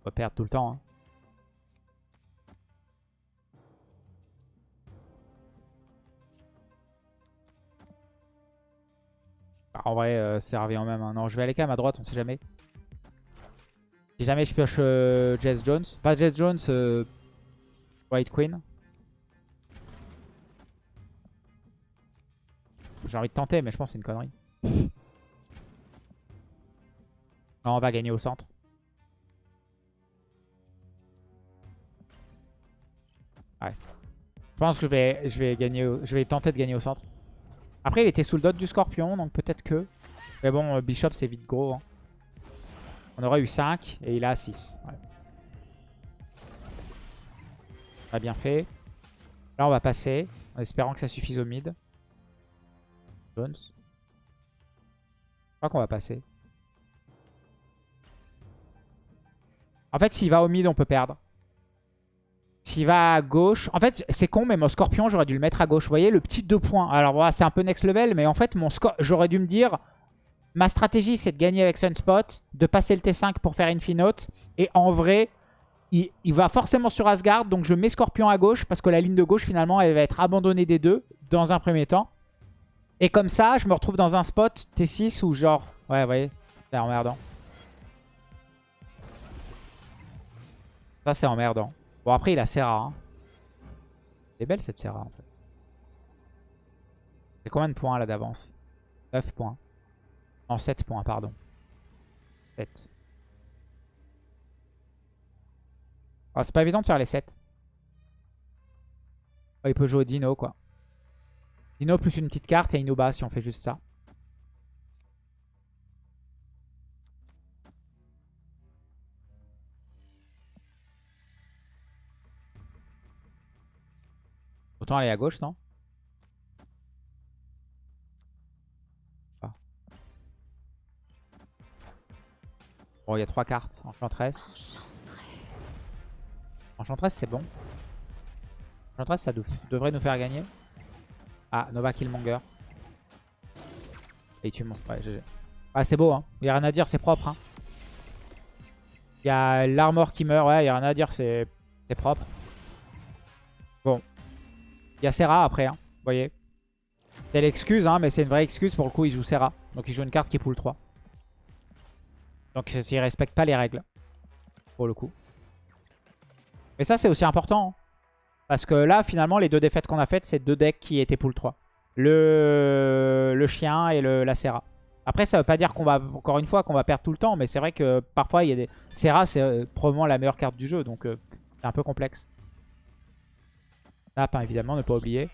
Va perdre tout le temps. Hein. Bah, en vrai, euh, ça revient en même. Hein. Non, je vais aller quand même à droite, on sait jamais. Si jamais je pioche euh, Jess Jones. Pas Jess Jones, euh, White Queen. J'ai envie de tenter, mais je pense que c'est une connerie. Non, on va gagner au centre. Ouais. Je pense que je vais, tenter de gagner au centre. Après, il était sous le dot du scorpion, donc peut-être que... Mais bon, euh, Bishop, c'est vite gros. Hein. On aurait eu 5 et il a 6. Ouais. Très bien fait. Là, on va passer en espérant que ça suffise au mid. Jones. Je crois qu'on va passer. En fait, s'il va au mid, on peut perdre. S'il va à gauche... En fait, c'est con, mais mon scorpion, j'aurais dû le mettre à gauche. Vous voyez, le petit 2 points. Alors voilà, c'est un peu next level, mais en fait, mon j'aurais dû me dire... Ma stratégie, c'est de gagner avec Sunspot, de passer le T5 pour faire Infinote. Et en vrai, il, va forcément sur Asgard, donc je mets Scorpion à gauche, parce que la ligne de gauche, finalement, elle va être abandonnée des deux, dans un premier temps. Et comme ça, je me retrouve dans un spot T6 où genre... Ouais, vous voyez, c'est emmerdant. Ça, c'est emmerdant. Bon, après, il a Serra. Hein. C'est belle cette Serra, en fait. C'est combien de points, là, d'avance? 9 points. Non, 7 points, pardon. 7. Oh, c'est pas évident de faire les 7. Oh, il peut jouer Dino, quoi. Dino plus une petite carte et Inuba si on fait juste ça. Autant aller à gauche, non? Ah. Bon, il y a trois cartes. Enchantress. Enchantress, c'est bon. Enchantress, ça devrait nous faire gagner. Ah, Nova Killmonger. Et tu montes. Ouais, GG. Ah, c'est beau, hein. Il n'y a rien à dire, c'est propre. Hein. Il y a l'armor qui meurt. Ouais, il n'y a rien à dire, c'est propre. Bon, il y a Serra après, hein, vous voyez. C'est l'excuse, hein, mais c'est une vraie excuse. Pour le coup, il joue Serra. Donc il joue une carte qui poule 3. Donc il respecte pas les règles. Pour le coup. Mais ça, c'est aussi important. Hein. Parce que là, finalement, les deux défaites qu'on a faites, c'est deux decks qui étaient pool 3. Le, le chien et le... la Serra. Après, ça veut pas dire qu'on va, encore une fois, qu'on va perdre tout le temps. Mais c'est vrai que parfois, il y a des... Serra, c'est euh, probablement la meilleure carte du jeu. Donc, euh, c'est un peu complexe. Snap, hein, évidemment, ne pas oublier.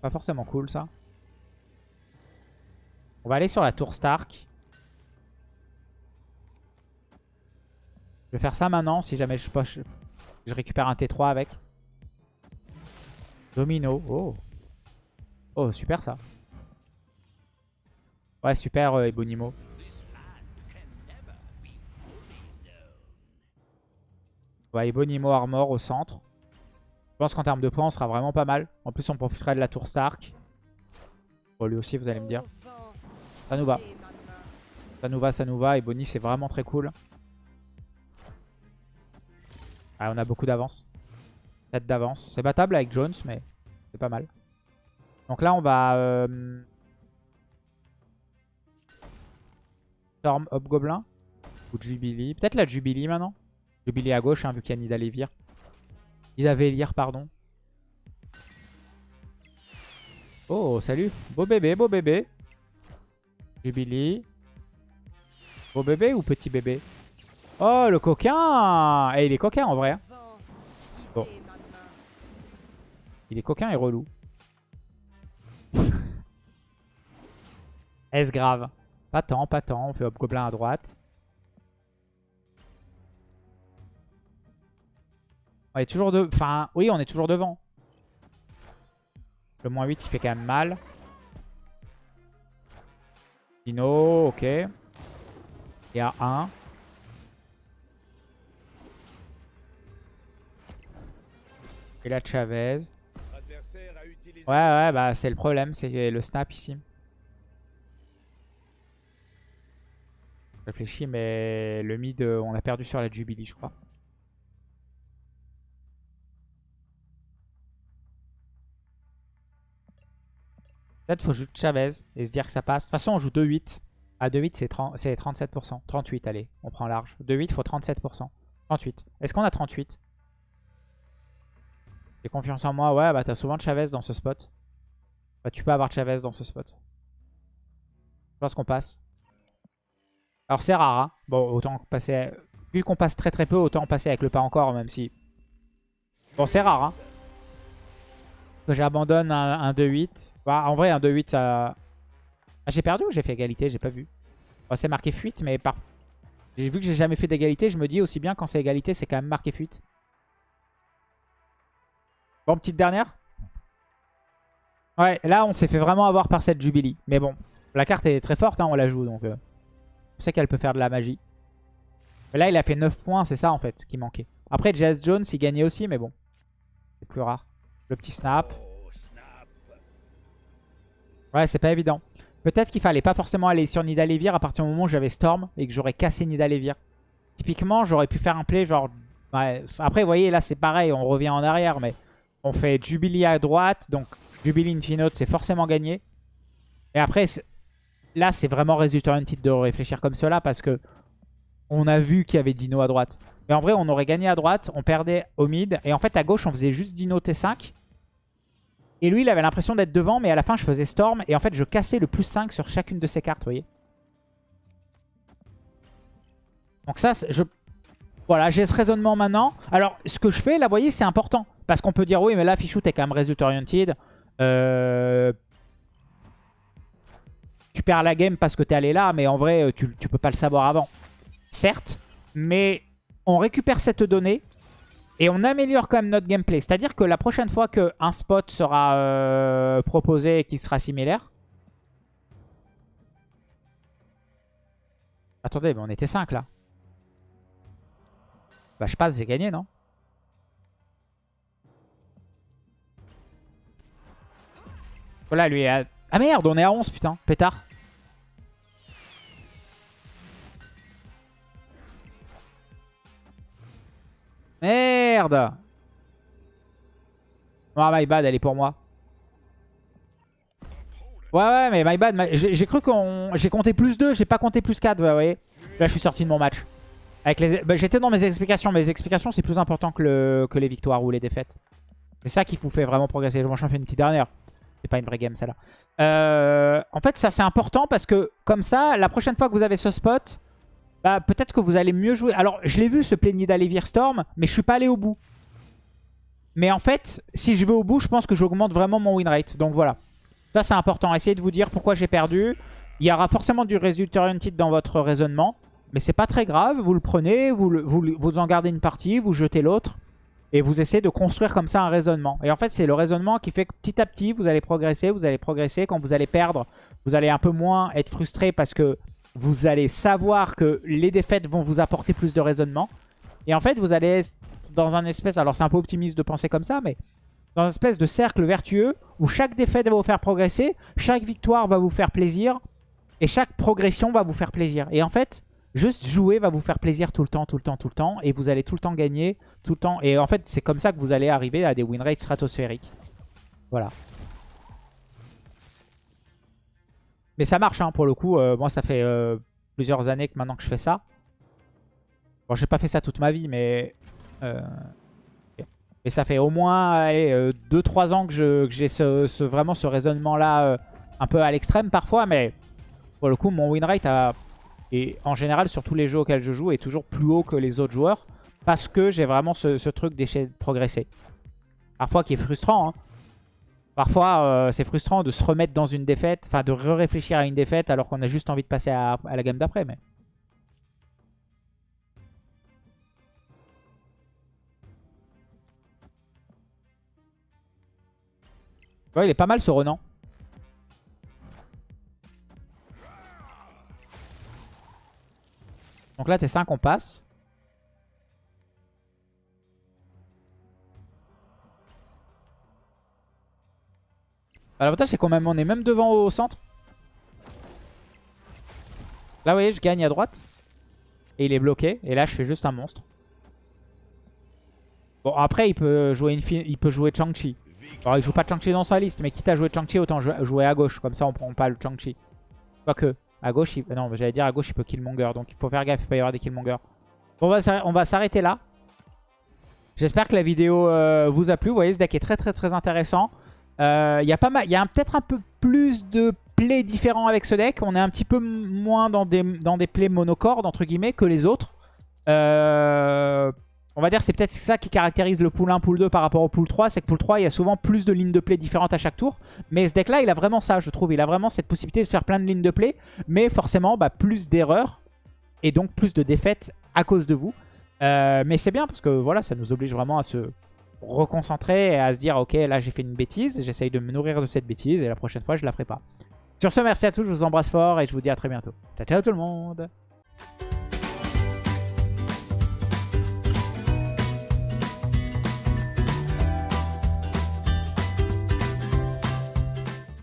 Pas forcément cool, ça. On va aller sur la tour Stark. Je vais faire ça maintenant, si jamais je, poche, je récupère un T3 avec. Domino. Oh. Oh, super ça. Ouais, super, euh, Ebonimo. Ouais, Ebonimo Armor au centre. Je pense qu'en termes de points, on sera vraiment pas mal. En plus, on profiterait de la tour Stark. Bon, lui aussi, vous allez me dire. Ça nous va. Ça nous va, ça nous va. Et Bonnie, c'est vraiment très cool. Ah, on a beaucoup d'avance. 7 d'avance. C'est battable avec Jones, mais c'est pas mal. Donc là, on va... Euh... Storm Hobgoblin. Ou Jubilee. Peut-être la Jubilee maintenant. Jubilee à gauche, hein, vu qu'il y a Nidalévir. Nidavellir, pardon. Oh, salut. Beau bébé, beau bébé. Jubilee. Beau bébé ou petit bébé? Oh, le coquin Et eh, il est coquin en vrai. Hein. Bon. Il est coquin et relou. Est-ce grave? Pas tant, pas tant. On fait Hobgoblin à droite. On est toujours de... Enfin, oui, on est toujours devant. Le moins 8, il fait quand même mal. Dino, ok. Il y a 1. Et la Chavez. Ouais, ouais, bah c'est le problème, c'est le snap ici. Je réfléchis, mais le mid, euh, on a perdu sur la Jubilee, je crois. Peut-être faut jouer Chavez et se dire que ça passe. De toute façon, on joue 2-8. À 2-8, c'est 37%. 38, allez, on prend large. 2-8, il faut 37%. 38. Est-ce qu'on a 38 J'ai confiance en moi. Ouais, bah t'as souvent Chavez dans ce spot. Bah tu peux avoir Chavez dans ce spot. Je pense qu'on passe. Alors c'est rare, hein. Bon, autant passer... Vu qu'on passe très très peu, autant passer avec le pas encore, même si... Bon, c'est rare, hein j'abandonne un, 2-8. Bah, en vrai, un 2-8, ça... Ah, j'ai perdu ou j'ai fait égalité? J'ai pas vu. c'est marqué fuite, mais par... j'ai vu que j'ai jamais fait d'égalité. Je me dis aussi bien quand c'est égalité, c'est quand même marqué fuite. Bon, petite dernière. Ouais, là, on s'est fait vraiment avoir par cette Jubilee. Mais bon, la carte est très forte, hein, on la joue. Donc, euh, on sait qu'elle peut faire de la magie. Mais là, il a fait 9 points, c'est ça en fait qui manquait. Après, Jazz Jones, il gagnait aussi, mais bon. C'est plus rare. Le petit snap. Ouais, c'est pas évident. Peut-être qu'il fallait pas forcément aller sur Nidalevir à partir du moment où j'avais Storm et que j'aurais cassé Nidalevir. Typiquement, j'aurais pu faire un play genre... Après, vous voyez, là c'est pareil, on revient en arrière, mais on fait Jubilee à droite, donc Jubilee Infinite, c'est forcément gagné. Et après, là c'est vraiment résultat titre de réfléchir comme cela parce que on a vu qu'il y avait Dino à droite. Mais en vrai, on aurait gagné à droite, on perdait au mid. Et en fait, à gauche, on faisait juste Dino T5. Et lui, il avait l'impression d'être devant, mais à la fin, je faisais Storm. Et en fait, je cassais le plus 5 sur chacune de ses cartes, vous voyez. Donc ça, je... Voilà, j'ai ce raisonnement maintenant. Alors, ce que je fais, là, vous voyez, c'est important. Parce qu'on peut dire, oui, mais là, Fichou, t'es quand même result oriented. Euh... Tu perds la game parce que t'es allé là, mais en vrai, tu, tu peux pas le savoir avant. Certes, mais on récupère cette donnée et on améliore quand même notre gameplay. C'est-à-dire que la prochaine fois qu'un spot sera euh, proposé et qui sera similaire... Attendez, mais on était 5 là. Bah je passe, j'ai gagné, non? Voilà, lui est à... Ah merde, on est à 11, putain, pétard. Merde Ah, my bad, elle est pour moi. Ouais, ouais, mais my bad. J'ai cru qu'on... J'ai compté plus 2, j'ai pas compté plus 4, vous voyez. Là, je suis sorti de mon match. Bah, J'étais dans mes explications. Mes explications, c'est plus important que, le... que les victoires ou les défaites. C'est ça qui vous fait vraiment progresser. Moi, j'en fais une petite dernière. C'est pas une vraie game, celle-là. Euh, en fait, ça, c'est important parce que, comme ça, la prochaine fois que vous avez ce spot, bah, peut-être que vous allez mieux jouer. Alors, je l'ai vu ce plaignit d'aller Storm, mais je suis pas allé au bout. Mais en fait, si je vais au bout, je pense que j'augmente vraiment mon win rate. Donc voilà. Ça, c'est important. Essayez de vous dire pourquoi j'ai perdu. Il y aura forcément du résultat oriented dans votre raisonnement. Mais c'est pas très grave. Vous le prenez, vous en gardez une partie, vous jetez l'autre. Et vous essayez de construire comme ça un raisonnement. Et en fait, c'est le raisonnement qui fait que petit à petit, vous allez progresser, vous allez progresser. Quand vous allez perdre, vous allez un peu moins être frustré parce que vous allez savoir que les défaites vont vous apporter plus de raisonnement. Et en fait, vous allez dans un espèce... Alors, c'est un peu optimiste de penser comme ça, mais dans un espèce de cercle vertueux où chaque défaite va vous faire progresser, chaque victoire va vous faire plaisir et chaque progression va vous faire plaisir. Et en fait, juste jouer va vous faire plaisir tout le temps, tout le temps, tout le temps. Et vous allez tout le temps gagner, tout le temps. Et en fait, c'est comme ça que vous allez arriver à des win rates stratosphériques. Voilà. Mais ça marche, hein, pour le coup. Euh, moi, ça fait euh, plusieurs années que maintenant que je fais ça. Bon, j'ai pas fait ça toute ma vie, mais... Euh, mais ça fait au moins 2-3 ans que j'ai ce, vraiment ce raisonnement-là un peu à l'extrême parfois. Mais pour le coup, mon win rate a en général, sur tous les jeux auxquels je joue, est toujours plus haut que les autres joueurs. Parce que j'ai vraiment ce, truc d'échec de progresser. Parfois qui est frustrant. Hein. Parfois, euh, c'est frustrant de se remettre dans une défaite. Enfin, de réfléchir à une défaite alors qu'on a juste envie de passer à, la game d'après. Mais... Il est pas mal ce Renan. Donc là, t'es 5, on passe. L'avantage, c'est qu'on on est même devant au centre. Là, vous voyez, je gagne à droite. Et il est bloqué. Et là, je fais juste un monstre. Bon, après, il peut jouer, il peut jouer Chang-Chi. Alors, il joue pas Chang-Chi dans sa liste, mais quitte à jouer Chang-Chi, autant jouer à gauche. Comme ça, on prend pas le Chang-Chi. Quoique. À gauche, il... non, j'allais dire à gauche, il peut Killmonger. Donc il faut faire gaffe, il peut y avoir des Killmonger. Bon, on va s'arrêter là. J'espère que la vidéo euh, vous a plu. Vous voyez, ce deck est très très très intéressant. Euh, il y a, a peut-être un peu plus de plays différents avec ce deck. On est un petit peu moins dans des, dans des plays monocordes, entre guillemets, que les autres. Euh, on va dire c'est peut-être ça qui caractérise le pool 1, pool 2 par rapport au pool 3. C'est que pool 3, il y a souvent plus de lignes de play différentes à chaque tour. Mais ce deck-là, il a vraiment ça, je trouve. Il a vraiment cette possibilité de faire plein de lignes de play. Mais forcément, bah, plus d'erreurs. Et donc plus de défaites à cause de vous. Euh, mais c'est bien parce que voilà, ça nous oblige vraiment à se reconcentrer et à se dire ok là j'ai fait une bêtise, j'essaye de me nourrir de cette bêtise et la prochaine fois je la ferai pas. Sur ce merci à tous, je vous embrasse fort et je vous dis à très bientôt. Ciao ciao tout le monde